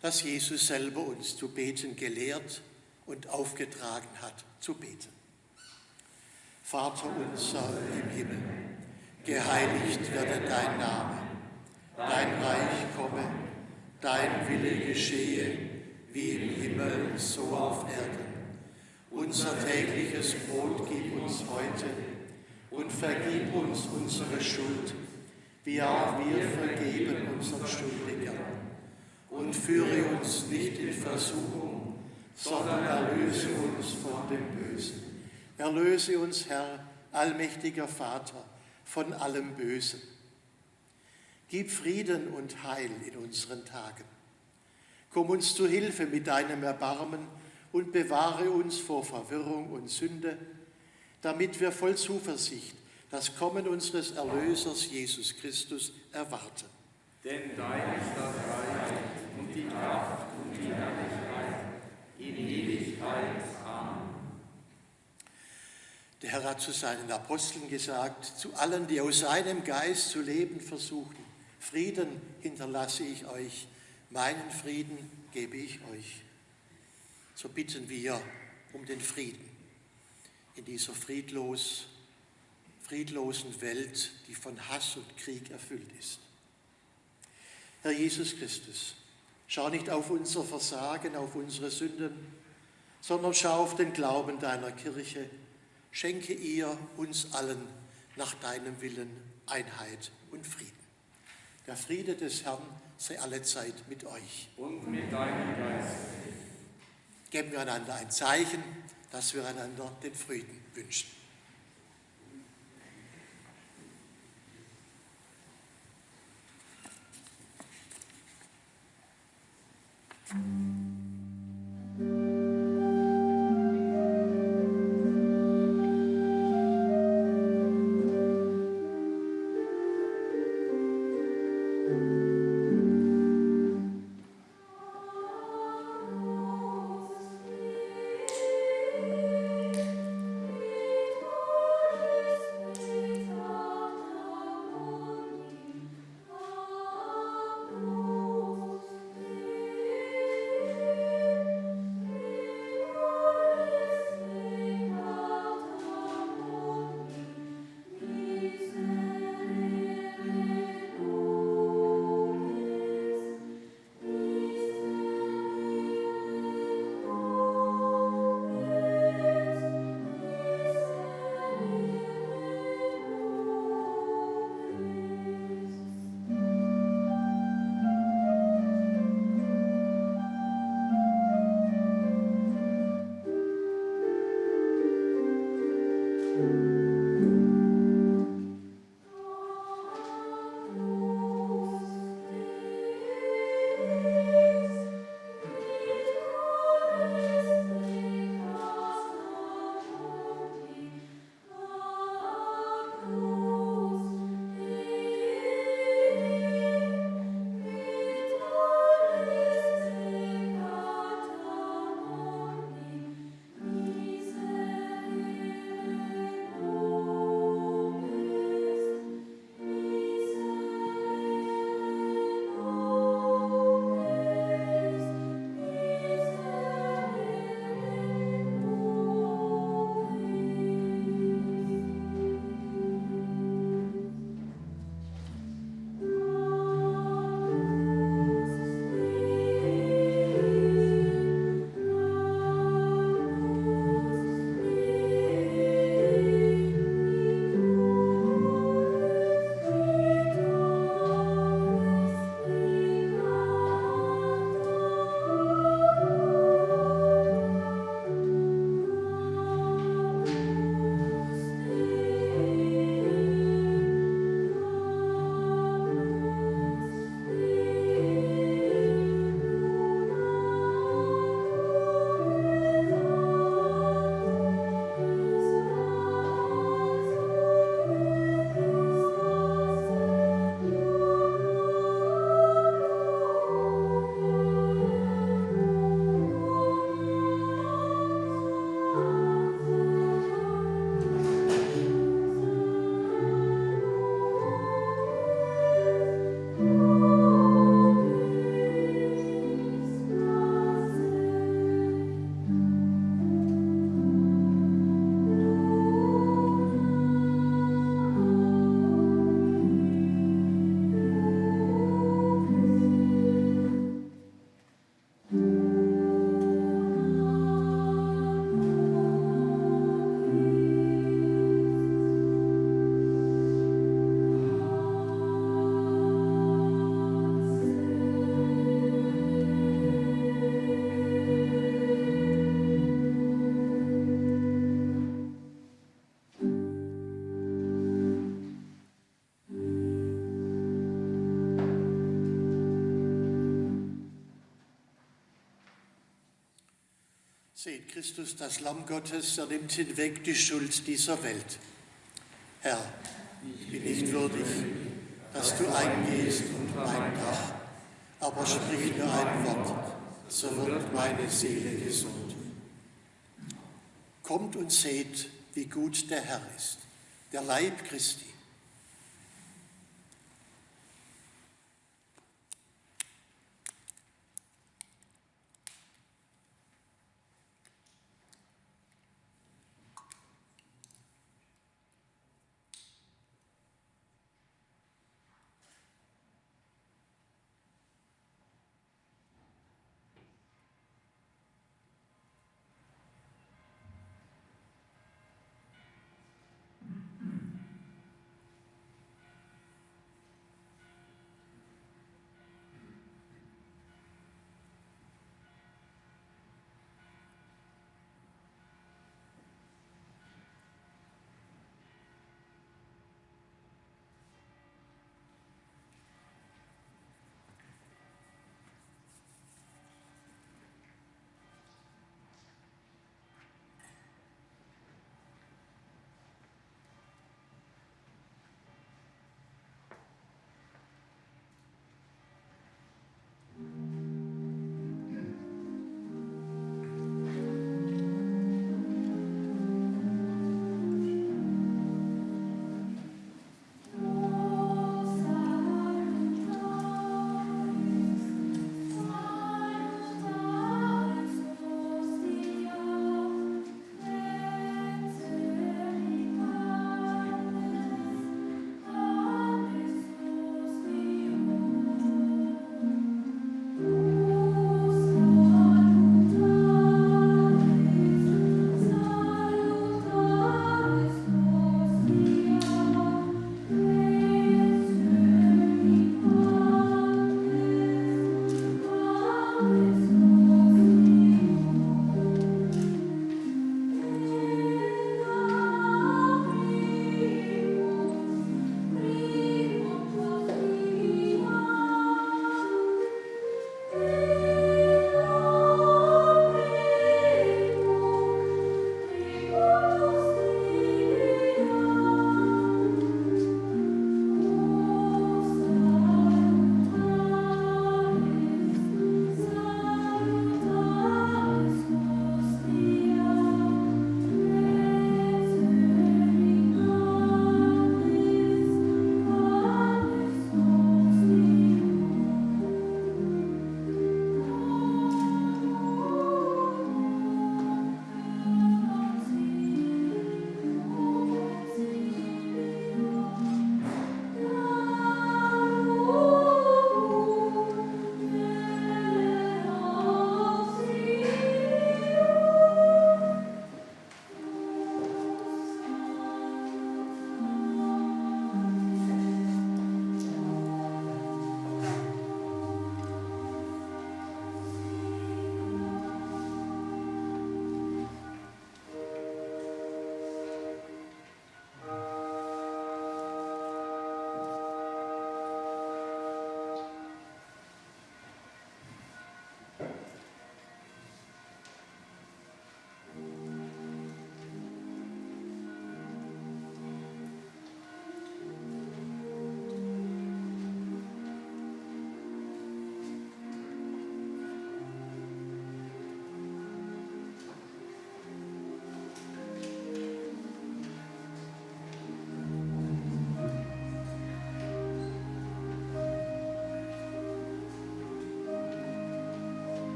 das Jesus selber uns zu beten gelehrt und aufgetragen hat, zu beten. Vater unser im Himmel, geheiligt werde dein Name, dein Reich komme, dein Wille geschehe, wie im Himmel, so auf Erden. Unser tägliches Brot gib uns heute und vergib uns unsere Schuld, wie auch wir vergeben unseren Schuldigern und führe uns nicht in Versuchung, sondern erlöse uns von dem Bösen. Erlöse uns, Herr, allmächtiger Vater, von allem Bösen. Gib Frieden und Heil in unseren Tagen. Komm uns zu Hilfe mit deinem Erbarmen und bewahre uns vor Verwirrung und Sünde, damit wir voll Zuversicht das Kommen unseres Erlösers Jesus Christus erwarten. Denn dein ist das Reich und die Kraft und die Herrlichkeit in Ewigkeit. Der Herr hat zu seinen Aposteln gesagt, zu allen, die aus seinem Geist zu leben versuchen, Frieden hinterlasse ich euch, meinen Frieden gebe ich euch. So bitten wir um den Frieden in dieser friedlos, friedlosen Welt, die von Hass und Krieg erfüllt ist. Herr Jesus Christus, schau nicht auf unser Versagen, auf unsere Sünden, sondern schau auf den Glauben deiner Kirche schenke ihr uns allen nach deinem Willen Einheit und Frieden. Der Friede des Herrn sei allezeit mit euch. Und mit deinem Geist. Geben wir einander ein Zeichen, dass wir einander den Frieden wünschen. Thank mm -hmm. you. Christus, das Lamm Gottes, er nimmt hinweg die Schuld dieser Welt. Herr, ich bin nicht würdig, dass du eingehst unter mein Dach, aber sprich nur ein Wort, so wird meine Seele gesund. Kommt und seht, wie gut der Herr ist, der Leib Christi.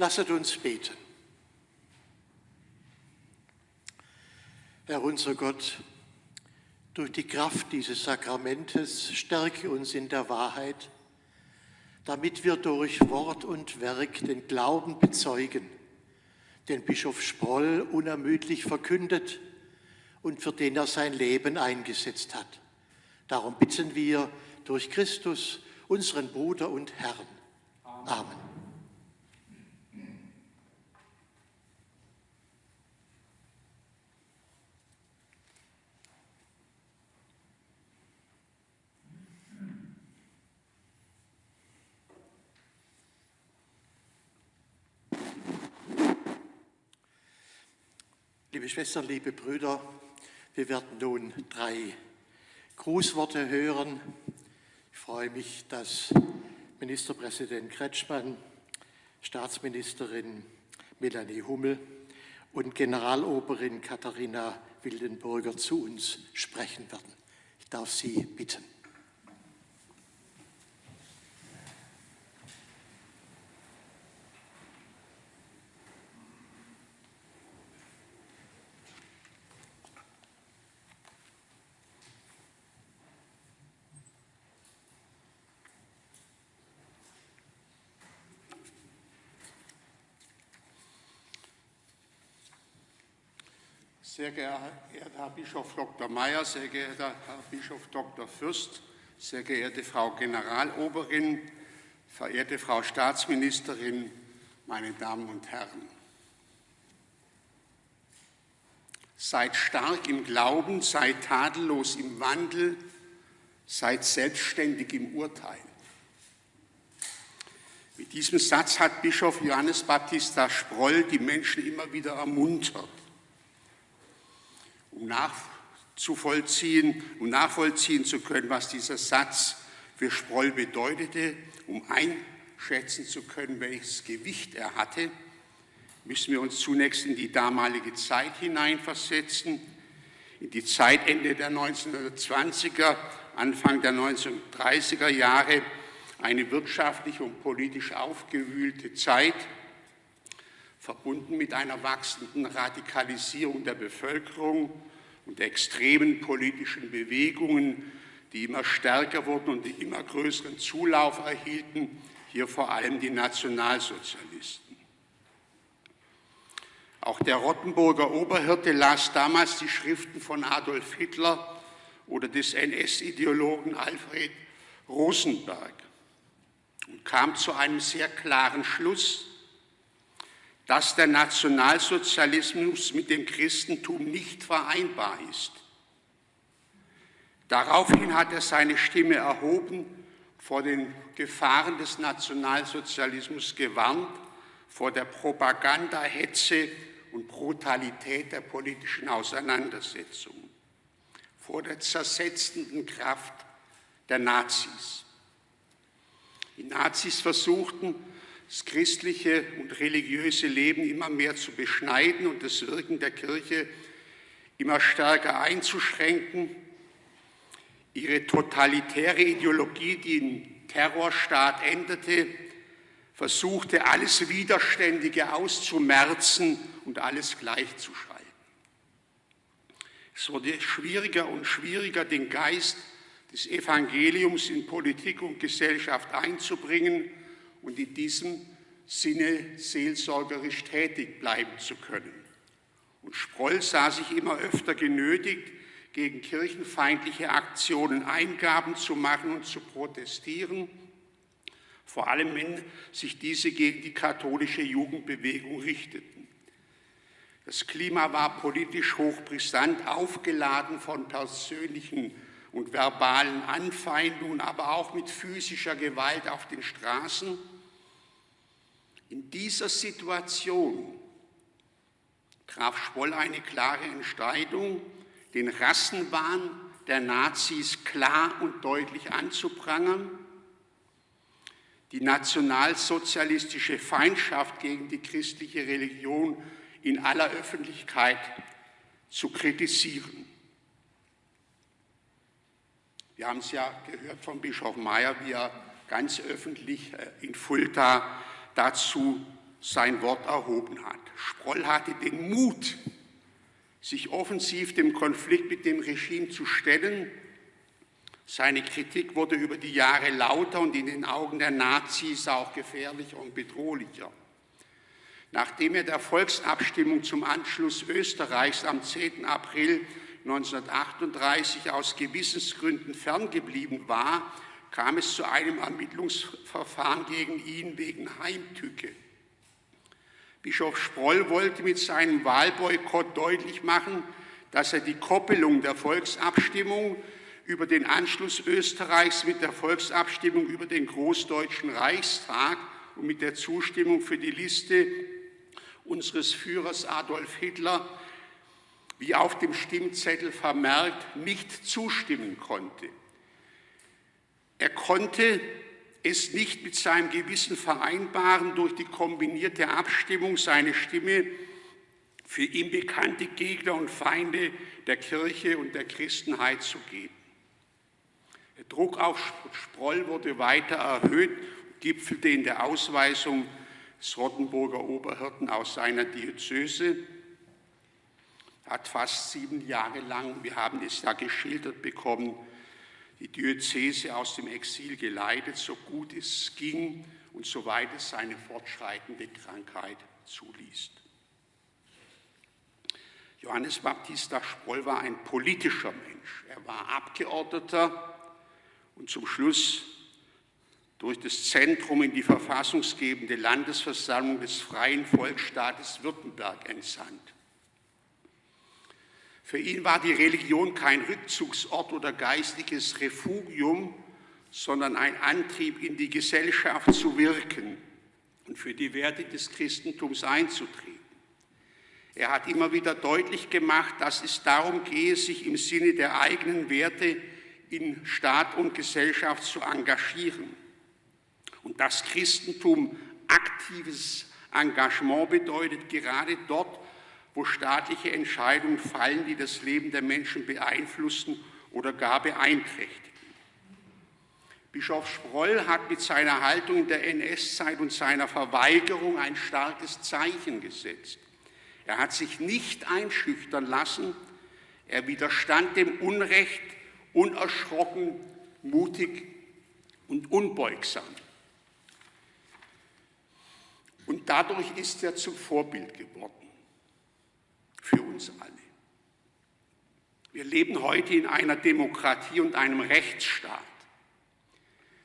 Lasset uns beten. Herr unser Gott, durch die Kraft dieses Sakramentes stärke uns in der Wahrheit, damit wir durch Wort und Werk den Glauben bezeugen, den Bischof Sproll unermüdlich verkündet und für den er sein Leben eingesetzt hat. Darum bitten wir durch Christus, unseren Bruder und Herrn. Amen. Liebe Schwestern, liebe Brüder, wir werden nun drei Grußworte hören. Ich freue mich, dass Ministerpräsident Kretschmann, Staatsministerin Melanie Hummel und Generaloberin Katharina Wildenburger zu uns sprechen werden. Ich darf Sie bitten. Sehr geehrter Herr Bischof Dr. Mayer, sehr geehrter Herr Bischof Dr. Fürst, sehr geehrte Frau Generaloberin, verehrte Frau Staatsministerin, meine Damen und Herren. Seid stark im Glauben, seid tadellos im Wandel, seid selbstständig im Urteil. Mit diesem Satz hat Bischof Johannes Baptista Sproll die Menschen immer wieder ermuntert um nachzuvollziehen, um nachvollziehen zu können, was dieser Satz für Sproll bedeutete, um einschätzen zu können, welches Gewicht er hatte, müssen wir uns zunächst in die damalige Zeit hineinversetzen, in die Zeit Ende der 1920er, Anfang der 1930er Jahre, eine wirtschaftlich und politisch aufgewühlte Zeit, verbunden mit einer wachsenden Radikalisierung der Bevölkerung und extremen politischen Bewegungen, die immer stärker wurden und die immer größeren Zulauf erhielten, hier vor allem die Nationalsozialisten. Auch der Rottenburger Oberhirte las damals die Schriften von Adolf Hitler oder des NS-Ideologen Alfred Rosenberg und kam zu einem sehr klaren Schluss, dass der Nationalsozialismus mit dem Christentum nicht vereinbar ist. Daraufhin hat er seine Stimme erhoben, vor den Gefahren des Nationalsozialismus gewarnt, vor der Propaganda, Hetze und Brutalität der politischen Auseinandersetzung, vor der zersetzenden Kraft der Nazis. Die Nazis versuchten, das christliche und religiöse Leben immer mehr zu beschneiden und das Wirken der Kirche immer stärker einzuschränken. Ihre totalitäre Ideologie, die in Terrorstaat endete, versuchte alles Widerständige auszumerzen und alles gleichzuschalten. Es wurde schwieriger und schwieriger, den Geist des Evangeliums in Politik und Gesellschaft einzubringen und in diesem Sinne seelsorgerisch tätig bleiben zu können. Und Sproll sah sich immer öfter genötigt, gegen kirchenfeindliche Aktionen Eingaben zu machen und zu protestieren, vor allem wenn sich diese gegen die katholische Jugendbewegung richteten. Das Klima war politisch hochbrisant, aufgeladen von persönlichen und verbalen Anfeindungen, aber auch mit physischer Gewalt auf den Straßen. In dieser Situation traf Spoll eine klare Entscheidung, den Rassenwahn der Nazis klar und deutlich anzuprangern, die nationalsozialistische Feindschaft gegen die christliche Religion in aller Öffentlichkeit zu kritisieren. Wir haben es ja gehört von Bischof Meyer, wie er ganz öffentlich äh, in Fulda dazu sein Wort erhoben hat. Sproll hatte den Mut, sich offensiv dem Konflikt mit dem Regime zu stellen. Seine Kritik wurde über die Jahre lauter und in den Augen der Nazis auch gefährlicher und bedrohlicher. Nachdem er der Volksabstimmung zum Anschluss Österreichs am 10. April 1938 aus Gewissensgründen ferngeblieben war, kam es zu einem Ermittlungsverfahren gegen ihn wegen Heimtücke. Bischof Sproll wollte mit seinem Wahlboykott deutlich machen, dass er die Koppelung der Volksabstimmung über den Anschluss Österreichs mit der Volksabstimmung über den Großdeutschen Reichstag und mit der Zustimmung für die Liste unseres Führers Adolf Hitler, wie auf dem Stimmzettel vermerkt, nicht zustimmen konnte. Er konnte es nicht mit seinem Gewissen vereinbaren, durch die kombinierte Abstimmung seine Stimme für ihm bekannte Gegner und Feinde der Kirche und der Christenheit zu geben. Der Druck auf Sproll wurde weiter erhöht, gipfelte in der Ausweisung des Rottenburger Oberhirten aus seiner Diözese. Hat fast sieben Jahre lang, wir haben es ja geschildert bekommen, die Diözese aus dem Exil geleitet, so gut es ging und soweit es seine fortschreitende Krankheit zuließ. Johannes Baptista Sproll war ein politischer Mensch. Er war Abgeordneter und zum Schluss durch das Zentrum in die verfassungsgebende Landesversammlung des Freien Volksstaates Württemberg entsandt. Für ihn war die Religion kein Rückzugsort oder geistiges Refugium, sondern ein Antrieb, in die Gesellschaft zu wirken und für die Werte des Christentums einzutreten. Er hat immer wieder deutlich gemacht, dass es darum gehe, sich im Sinne der eigenen Werte in Staat und Gesellschaft zu engagieren. Und das Christentum aktives Engagement bedeutet gerade dort, wo staatliche Entscheidungen fallen, die das Leben der Menschen beeinflussen oder gar beeinträchtigen. Bischof Sproll hat mit seiner Haltung in der NS-Zeit und seiner Verweigerung ein starkes Zeichen gesetzt. Er hat sich nicht einschüchtern lassen, er widerstand dem Unrecht unerschrocken, mutig und unbeugsam. Und dadurch ist er zum Vorbild geworden für uns alle. Wir leben heute in einer Demokratie und einem Rechtsstaat.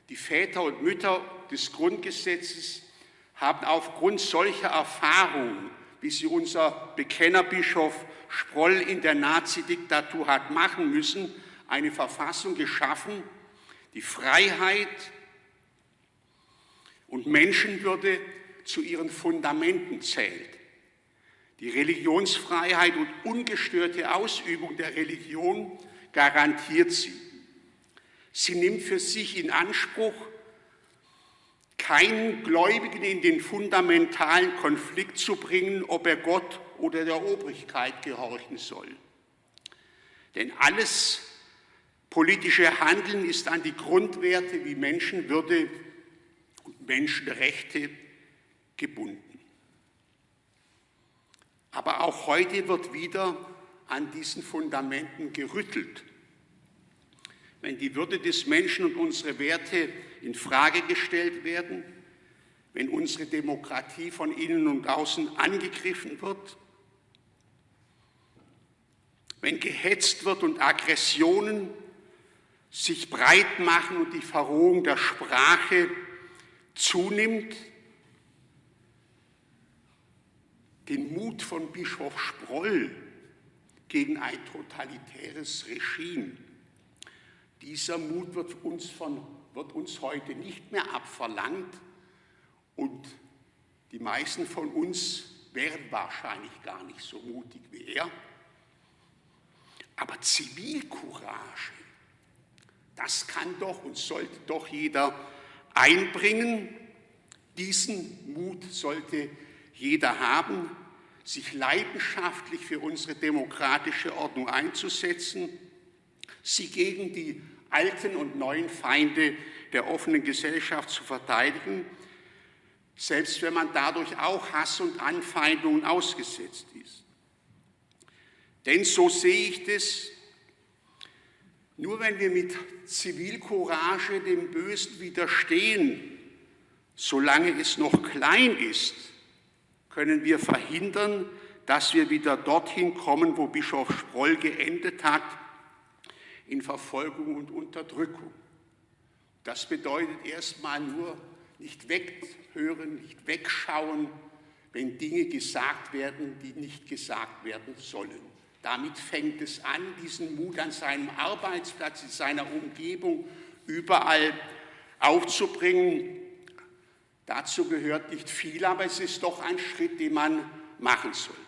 Die Väter und Mütter des Grundgesetzes haben aufgrund solcher Erfahrungen, wie sie unser Bekennerbischof Sproll in der Nazidiktatur hat machen müssen, eine Verfassung geschaffen, die Freiheit und Menschenwürde zu ihren Fundamenten zählt. Die Religionsfreiheit und ungestörte Ausübung der Religion garantiert sie. Sie nimmt für sich in Anspruch, keinen Gläubigen in den fundamentalen Konflikt zu bringen, ob er Gott oder der Obrigkeit gehorchen soll. Denn alles politische Handeln ist an die Grundwerte wie Menschenwürde und Menschenrechte gebunden. Aber auch heute wird wieder an diesen Fundamenten gerüttelt. Wenn die Würde des Menschen und unsere Werte in Frage gestellt werden, wenn unsere Demokratie von innen und außen angegriffen wird, wenn gehetzt wird und Aggressionen sich breit machen und die Verrohung der Sprache zunimmt, den Mut von Bischof Sproll gegen ein totalitäres Regime. Dieser Mut wird uns, von, wird uns heute nicht mehr abverlangt und die meisten von uns wären wahrscheinlich gar nicht so mutig wie er. Aber Zivilcourage, das kann doch und sollte doch jeder einbringen. Diesen Mut sollte jeder haben, sich leidenschaftlich für unsere demokratische Ordnung einzusetzen, sie gegen die alten und neuen Feinde der offenen Gesellschaft zu verteidigen, selbst wenn man dadurch auch Hass und Anfeindungen ausgesetzt ist. Denn so sehe ich das, nur wenn wir mit Zivilcourage dem Bösen widerstehen, solange es noch klein ist, können wir verhindern, dass wir wieder dorthin kommen, wo Bischof Sproll geendet hat, in Verfolgung und Unterdrückung. Das bedeutet erstmal nur nicht weghören, nicht wegschauen, wenn Dinge gesagt werden, die nicht gesagt werden sollen. Damit fängt es an, diesen Mut an seinem Arbeitsplatz, in seiner Umgebung, überall aufzubringen. Dazu gehört nicht viel, aber es ist doch ein Schritt, den man machen sollte.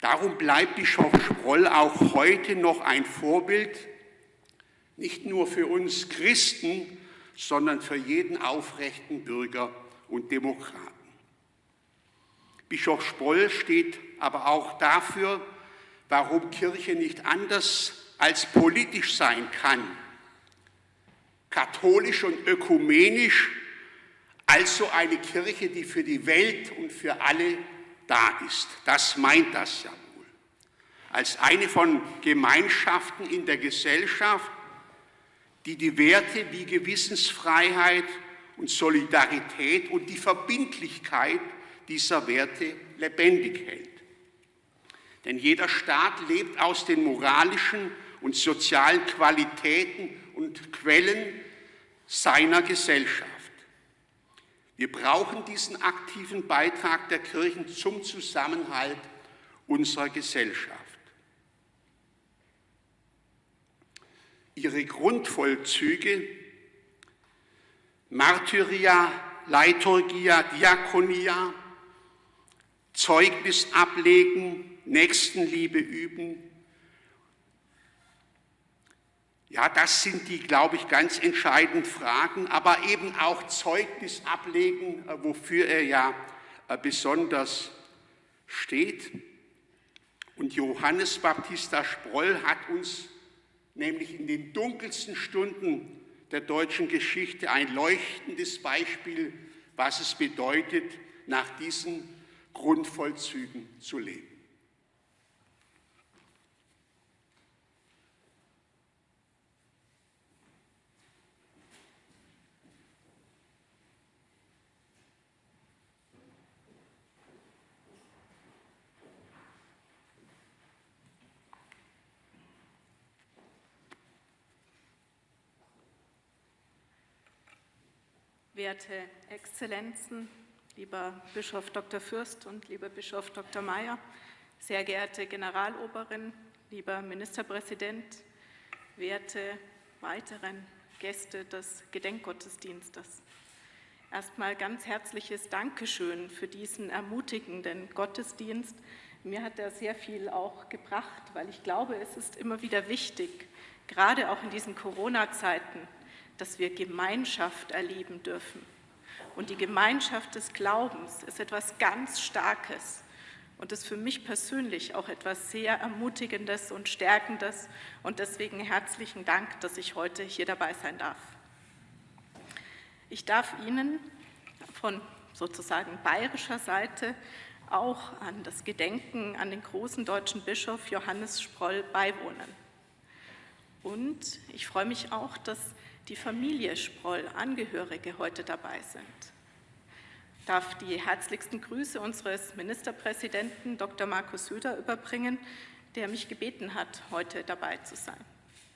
Darum bleibt Bischof Sproll auch heute noch ein Vorbild, nicht nur für uns Christen, sondern für jeden aufrechten Bürger und Demokraten. Bischof Sproll steht aber auch dafür, warum Kirche nicht anders als politisch sein kann, katholisch und ökumenisch, also eine Kirche, die für die Welt und für alle da ist. Das meint das ja wohl. Als eine von Gemeinschaften in der Gesellschaft, die die Werte wie Gewissensfreiheit und Solidarität und die Verbindlichkeit dieser Werte lebendig hält. Denn jeder Staat lebt aus den moralischen und sozialen Qualitäten und Quellen seiner Gesellschaft. Wir brauchen diesen aktiven Beitrag der Kirchen zum Zusammenhalt unserer Gesellschaft. Ihre Grundvollzüge Martyria, Leiturgia, Diakonia, Zeugnis ablegen, Nächstenliebe üben, Ja, das sind die, glaube ich, ganz entscheidenden Fragen, aber eben auch Zeugnis ablegen, äh, wofür er ja äh, besonders steht. Und Johannes Baptista Sproll hat uns nämlich in den dunkelsten Stunden der deutschen Geschichte ein leuchtendes Beispiel, was es bedeutet, nach diesen Grundvollzügen zu leben. Werte Exzellenzen, lieber Bischof Dr. Fürst und lieber Bischof Dr. Mayer, sehr geehrte Generaloberin, lieber Ministerpräsident, werte weiteren Gäste des Gedenkgottesdienstes. Erstmal ganz herzliches Dankeschön für diesen ermutigenden Gottesdienst. Mir hat er sehr viel auch gebracht, weil ich glaube, es ist immer wieder wichtig, gerade auch in diesen Corona-Zeiten, dass wir Gemeinschaft erleben dürfen. Und die Gemeinschaft des Glaubens ist etwas ganz Starkes und ist für mich persönlich auch etwas sehr Ermutigendes und Stärkendes. Und deswegen herzlichen Dank, dass ich heute hier dabei sein darf. Ich darf Ihnen von sozusagen bayerischer Seite auch an das Gedenken an den großen deutschen Bischof Johannes Sproll beiwohnen. Und ich freue mich auch, dass die Familie Sproll, Angehörige heute dabei sind. Ich darf die herzlichsten Grüße unseres Ministerpräsidenten Dr. Markus Söder überbringen, der mich gebeten hat, heute dabei zu sein.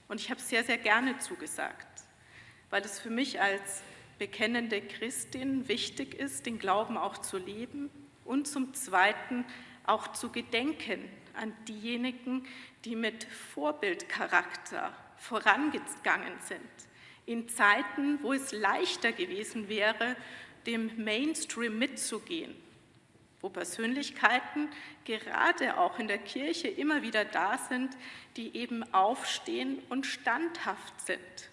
Und ich habe sehr, sehr gerne zugesagt, weil es für mich als bekennende Christin wichtig ist, den Glauben auch zu leben und zum Zweiten auch zu gedenken an diejenigen, die mit Vorbildcharakter vorangegangen sind, in Zeiten, wo es leichter gewesen wäre, dem Mainstream mitzugehen, wo Persönlichkeiten gerade auch in der Kirche immer wieder da sind, die eben aufstehen und standhaft sind,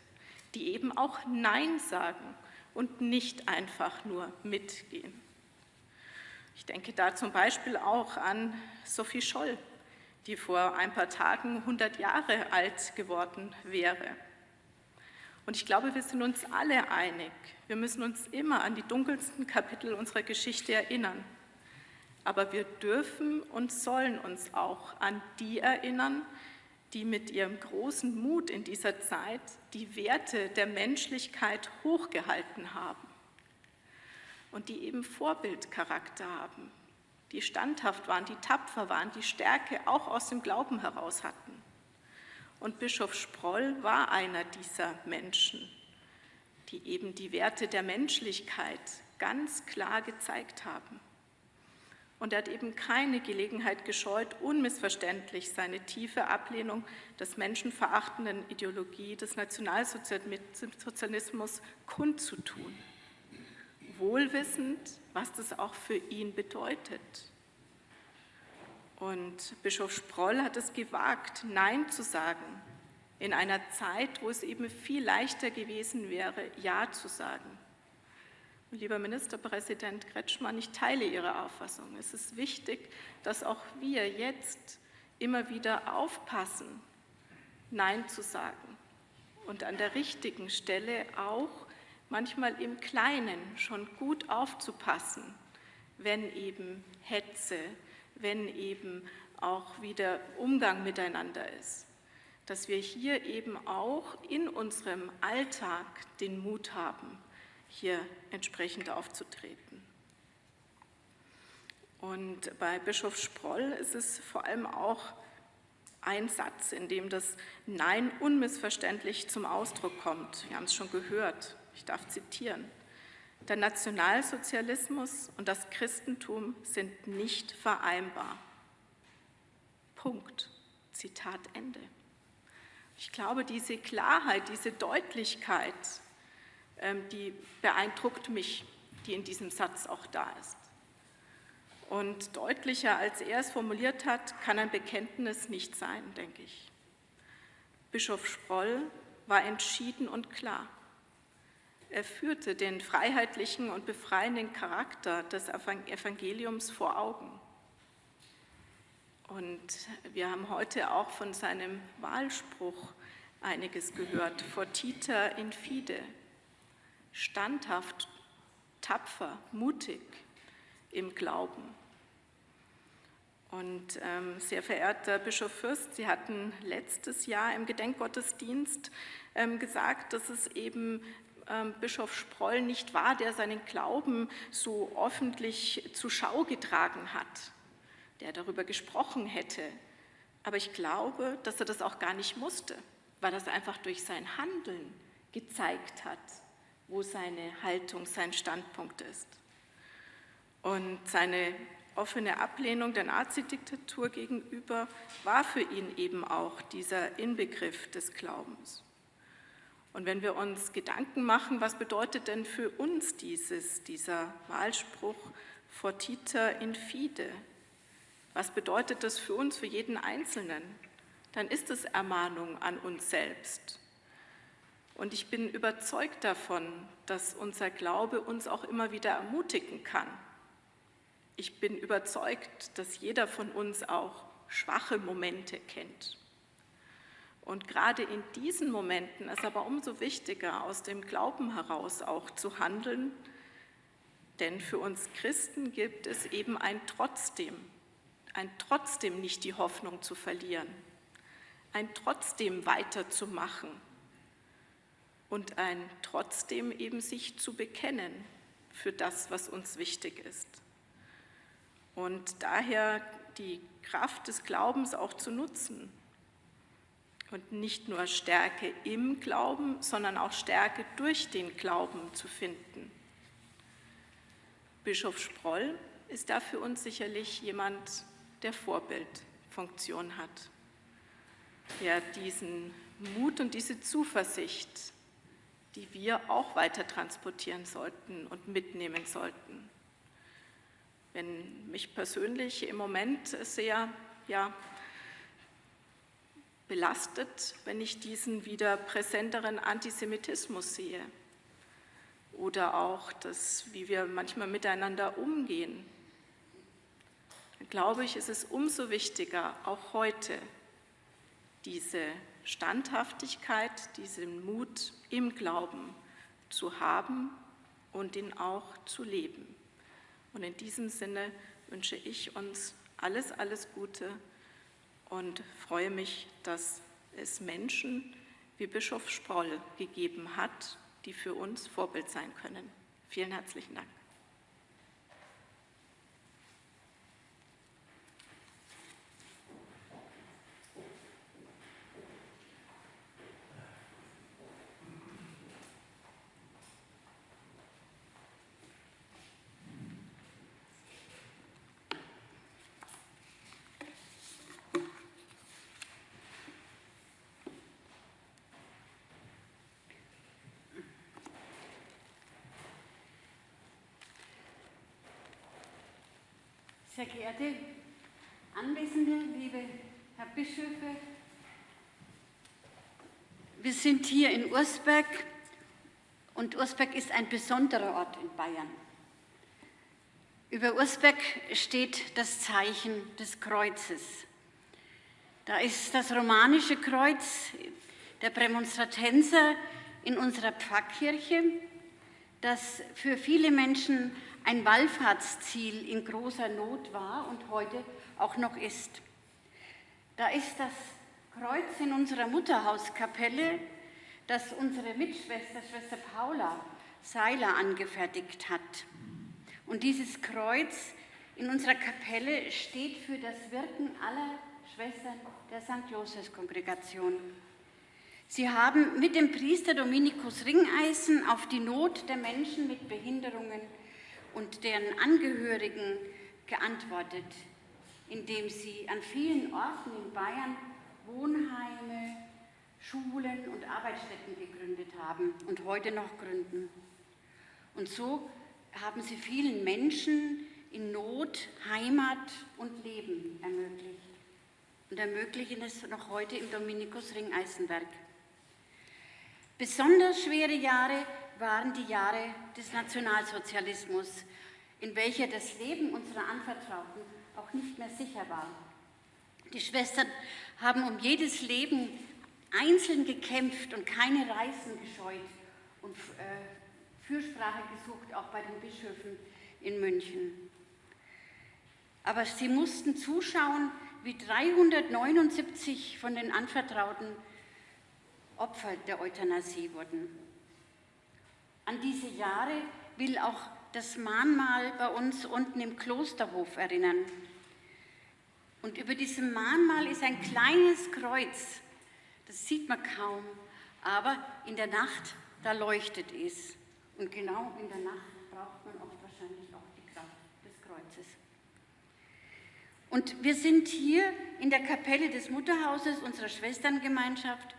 die eben auch Nein sagen und nicht einfach nur mitgehen. Ich denke da zum Beispiel auch an Sophie Scholl, die vor ein paar Tagen 100 Jahre alt geworden wäre Und ich glaube, wir sind uns alle einig. Wir müssen uns immer an die dunkelsten Kapitel unserer Geschichte erinnern. Aber wir dürfen und sollen uns auch an die erinnern, die mit ihrem großen Mut in dieser Zeit die Werte der Menschlichkeit hochgehalten haben und die eben Vorbildcharakter haben, die standhaft waren, die tapfer waren, die Stärke auch aus dem Glauben heraus hatten. Und Bischof Sproll war einer dieser Menschen, die eben die Werte der Menschlichkeit ganz klar gezeigt haben. Und er hat eben keine Gelegenheit gescheut, unmissverständlich seine tiefe Ablehnung des menschenverachtenden Ideologie des Nationalsozialismus kundzutun, wohlwissend, was das auch für ihn bedeutet. Und Bischof Sproll hat es gewagt, Nein zu sagen, in einer Zeit, wo es eben viel leichter gewesen wäre, Ja zu sagen. Lieber Ministerpräsident Kretschmann, ich teile Ihre Auffassung. Es ist wichtig, dass auch wir jetzt immer wieder aufpassen, Nein zu sagen und an der richtigen Stelle auch manchmal im Kleinen schon gut aufzupassen, wenn eben Hetze, wenn eben auch wieder Umgang miteinander ist. Dass wir hier eben auch in unserem Alltag den Mut haben, hier entsprechend aufzutreten. Und bei Bischof Sproll ist es vor allem auch ein Satz, in dem das Nein unmissverständlich zum Ausdruck kommt. Wir haben es schon gehört, ich darf zitieren. Der Nationalsozialismus und das Christentum sind nicht vereinbar. Punkt. Zitat Ende. Ich glaube, diese Klarheit, diese Deutlichkeit ähm, die beeindruckt mich, die in diesem Satz auch da ist. Und deutlicher, als er es formuliert hat, kann ein Bekenntnis nicht sein, denke ich. Bischof Sproll war entschieden und klar. Er führte den freiheitlichen und befreienden Charakter des Evangeliums vor Augen. Und wir haben heute auch von seinem Wahlspruch einiges gehort, fortiter in fide, standhaft, tapfer, mutig im Glauben. Und ähm, sehr verehrter Bischof Fürst, Sie hatten letztes Jahr im Gedenkgottesdienst ähm, gesagt, dass es eben Bischof Sproll nicht war, der seinen Glauben so öffentlich zur Schau getragen hat, der darüber gesprochen hätte. Aber ich glaube, dass er das auch gar nicht musste, weil es einfach durch sein Handeln gezeigt hat wo seine Haltung, sein Standpunkt ist. Und seine offene Ablehnung der Nazidiktatur gegenüber war für ihn eben auch dieser Inbegriff des Glaubens. Und wenn wir uns Gedanken machen, was bedeutet denn für uns dieses, dieser Wahlspruch fortiter in fide? Was bedeutet das für uns, für jeden Einzelnen? Dann ist es Ermahnung an uns selbst. Und ich bin überzeugt davon, dass unser Glaube uns auch immer wieder ermutigen kann. Ich bin überzeugt, dass jeder von uns auch schwache Momente kennt. Und gerade in diesen Momenten ist aber umso wichtiger, aus dem Glauben heraus auch zu handeln, denn für uns Christen gibt es eben ein Trotzdem, ein Trotzdem nicht die Hoffnung zu verlieren, ein Trotzdem weiterzumachen und ein trotzdem eben sich zu bekennen für das, was uns wichtig ist. Und daher die Kraft des Glaubens auch zu nutzen und nicht nur Stärke im Glauben, sondern auch Stärke durch den Glauben zu finden. Bischof Sproll ist da für uns sicherlich jemand, der Vorbildfunktion hat, der diesen Mut und diese Zuversicht die wir auch weiter transportieren sollten und mitnehmen sollten. Wenn mich persönlich im Moment sehr ja, belastet, wenn ich diesen wieder präsenteren Antisemitismus sehe oder auch das, wie wir manchmal miteinander umgehen, dann glaube ich, ist es umso wichtiger, auch heute diese Standhaftigkeit, diesen Mut im Glauben zu haben und ihn auch zu leben. Und in diesem Sinne wünsche ich uns alles, alles Gute und freue mich, dass es Menschen wie Bischof Sproll gegeben hat, die für uns Vorbild sein können. Vielen herzlichen Dank. Sehr geehrte Anwesende, liebe Herr Bischöfe, wir sind hier in Ursberg und Ursberg ist ein besonderer Ort in Bayern. Über Ursberg steht das Zeichen des Kreuzes. Da ist das romanische Kreuz der Prämonstratenser in unserer Pfarrkirche, das für viele Menschen ein Wallfahrtsziel in großer Not war und heute auch noch ist. Da ist das Kreuz in unserer Mutterhauskapelle, das unsere Mitschwester, Schwester Paula Seiler angefertigt hat. Und dieses Kreuz in unserer Kapelle steht für das Wirken aller Schwestern der St. Josefs-Kongregation. Sie haben mit dem Priester Dominikus Ringeisen auf die Not der Menschen mit Behinderungen und deren Angehörigen geantwortet, indem sie an vielen Orten in Bayern Wohnheime, Schulen und Arbeitsstätten gegründet haben und heute noch gründen. Und so haben sie vielen Menschen in Not Heimat und Leben ermöglicht und ermöglichen es noch heute im Dominikus Ringeisenwerk. Besonders schwere Jahre waren die Jahre des Nationalsozialismus, in welcher das Leben unserer Anvertrauten auch nicht mehr sicher war. Die Schwestern haben um jedes Leben einzeln gekämpft und keine Reisen gescheut und äh, Fürsprache gesucht, auch bei den Bischöfen in München. Aber sie mussten zuschauen, wie 379 von den Anvertrauten Opfer der Euthanasie wurden. An diese Jahre will auch das Mahnmal bei uns unten im Klosterhof erinnern. Und über diesem Mahnmal ist ein kleines Kreuz. Das sieht man kaum, aber in der Nacht, da leuchtet es. Und genau in der Nacht braucht man oft wahrscheinlich auch die Kraft des Kreuzes. Und wir sind hier in der Kapelle des Mutterhauses unserer Schwesterngemeinschaft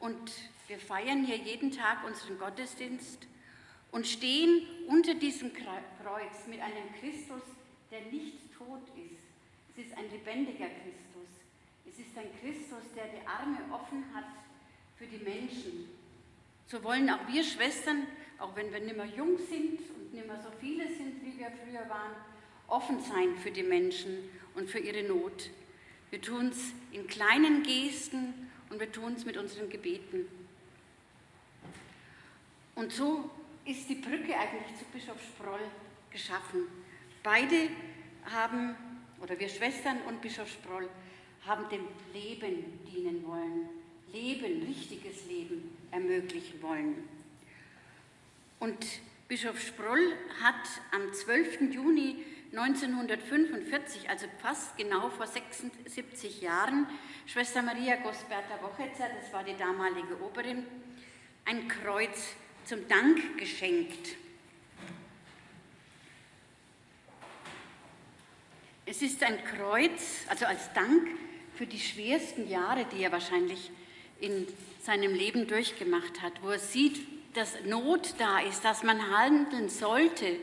und wir feiern hier jeden Tag unseren Gottesdienst und stehen unter diesem Kreuz mit einem Christus, der nicht tot ist. Es ist ein lebendiger Christus. Es ist ein Christus, der die Arme offen hat für die Menschen. So wollen auch wir Schwestern, auch wenn wir nicht mehr jung sind und nicht mehr so viele sind, wie wir früher waren, offen sein für die Menschen und für ihre Not. Wir tun es in kleinen Gesten und wir tun es mit unseren Gebeten. Und so ist die Brücke eigentlich zu Bischof Sproll geschaffen. Beide haben, oder wir Schwestern und Bischof Sproll, haben dem Leben dienen wollen, Leben, richtiges Leben ermöglichen wollen. Und Bischof Sproll hat am 12. Juni 1945, also fast genau vor 76 Jahren, Schwester Maria Gosberta Wochetzer, das war die damalige Oberin, ein Kreuz zum Dank geschenkt. Es ist ein Kreuz, also als Dank für die schwersten Jahre, die er wahrscheinlich in seinem Leben durchgemacht hat, wo er sieht, dass Not da ist, dass man handeln sollte,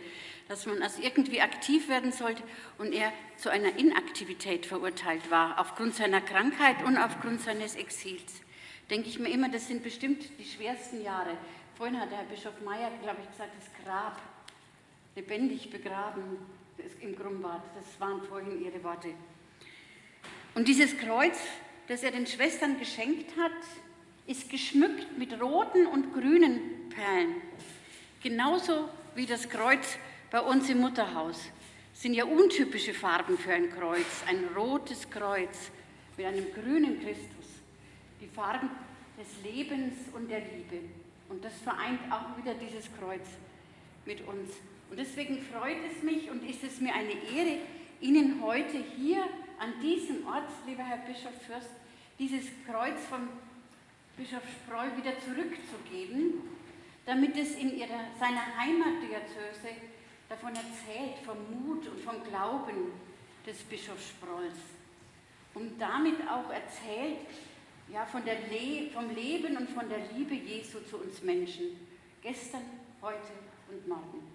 dass man also irgendwie aktiv werden sollte und er zu einer Inaktivität verurteilt war, aufgrund seiner Krankheit und aufgrund seines Exils. Denke ich mir immer, das sind bestimmt die schwersten Jahre. Vorhin hat der Herr Bischof Meyer, glaube ich, gesagt, das Grab, lebendig begraben im Grumbad. Das waren vorhin Ihre Worte. Und dieses Kreuz, das er den Schwestern geschenkt hat, ist geschmückt mit roten und grünen Perlen. Genauso wie das Kreuz bei uns im Mutterhaus. Das sind ja untypische Farben für ein Kreuz. Ein rotes Kreuz mit einem grünen Christus. Die Farben des Lebens und der Liebe. Und das vereint auch wieder dieses Kreuz mit uns. Und deswegen freut es mich und ist es mir eine Ehre, Ihnen heute hier an diesem Ort, lieber Herr Bischof Fürst, dieses Kreuz von Bischof Sproll wieder zurückzugeben, damit es in ihrer, seiner Heimatdiözese davon erzählt, vom Mut und vom Glauben des Bischofs Sprolls. Und damit auch erzählt ja, von der Le vom Leben und von der Liebe Jesu zu uns Menschen, gestern, heute und morgen.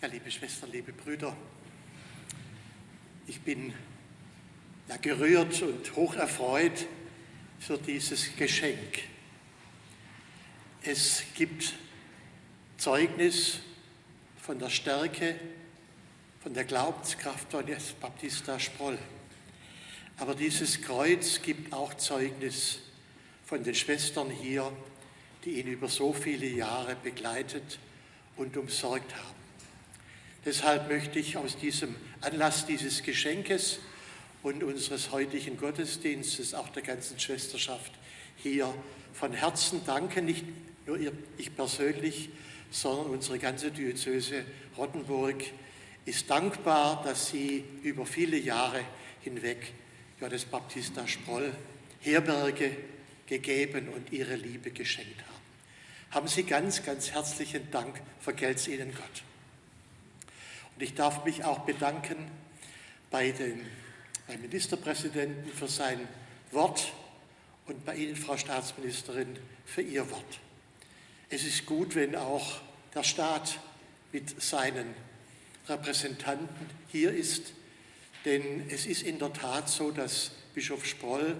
Ja, liebe Schwestern, liebe Brüder, ich bin ja, gerührt und hoch erfreut für dieses Geschenk. Es gibt Zeugnis von der Stärke, von der Glaubenskraft von Baptista Sproll. Aber dieses Kreuz gibt auch Zeugnis von den Schwestern hier, die ihn über so viele Jahre begleitet und umsorgt haben. Deshalb möchte ich aus diesem Anlass dieses Geschenkes und unseres heutigen Gottesdienstes, auch der ganzen Schwesterschaft hier von Herzen danken, nicht nur ich persönlich, sondern unsere ganze Diözese Rottenburg ist dankbar, dass Sie über viele Jahre hinweg Johannes Baptista Sproll Herberge gegeben und Ihre Liebe geschenkt haben. Haben Sie ganz, ganz herzlichen Dank, vergelt's Ihnen Gott. Und ich darf mich auch bedanken bei dem beim Ministerpräsidenten für sein Wort und bei Ihnen, Frau Staatsministerin, für Ihr Wort. Es ist gut, wenn auch der Staat mit seinen Repräsentanten hier ist, denn es ist in der Tat so, dass Bischof Sproll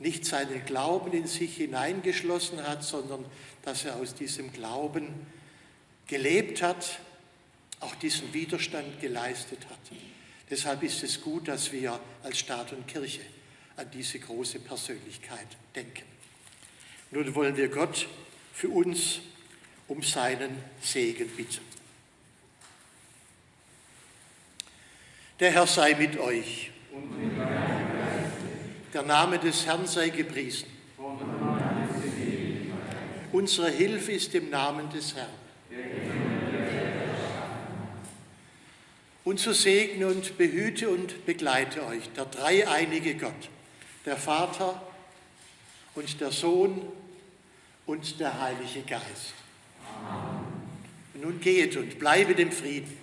nicht seinen Glauben in sich hineingeschlossen hat, sondern dass er aus diesem Glauben gelebt hat, auch diesen Widerstand geleistet hat. Deshalb ist es gut, dass wir als Staat und Kirche an diese große Persönlichkeit denken. Nun wollen wir Gott für uns um seinen Segen bitten. Der Herr sei mit euch. Der Name des Herrn sei gepriesen. Unsere Hilfe ist im Namen des Herrn. Und so segne und behüte und begleite euch der dreieinige Gott, der Vater und der Sohn und der Heilige Geist. Amen. Und nun geht und bleibe dem Frieden.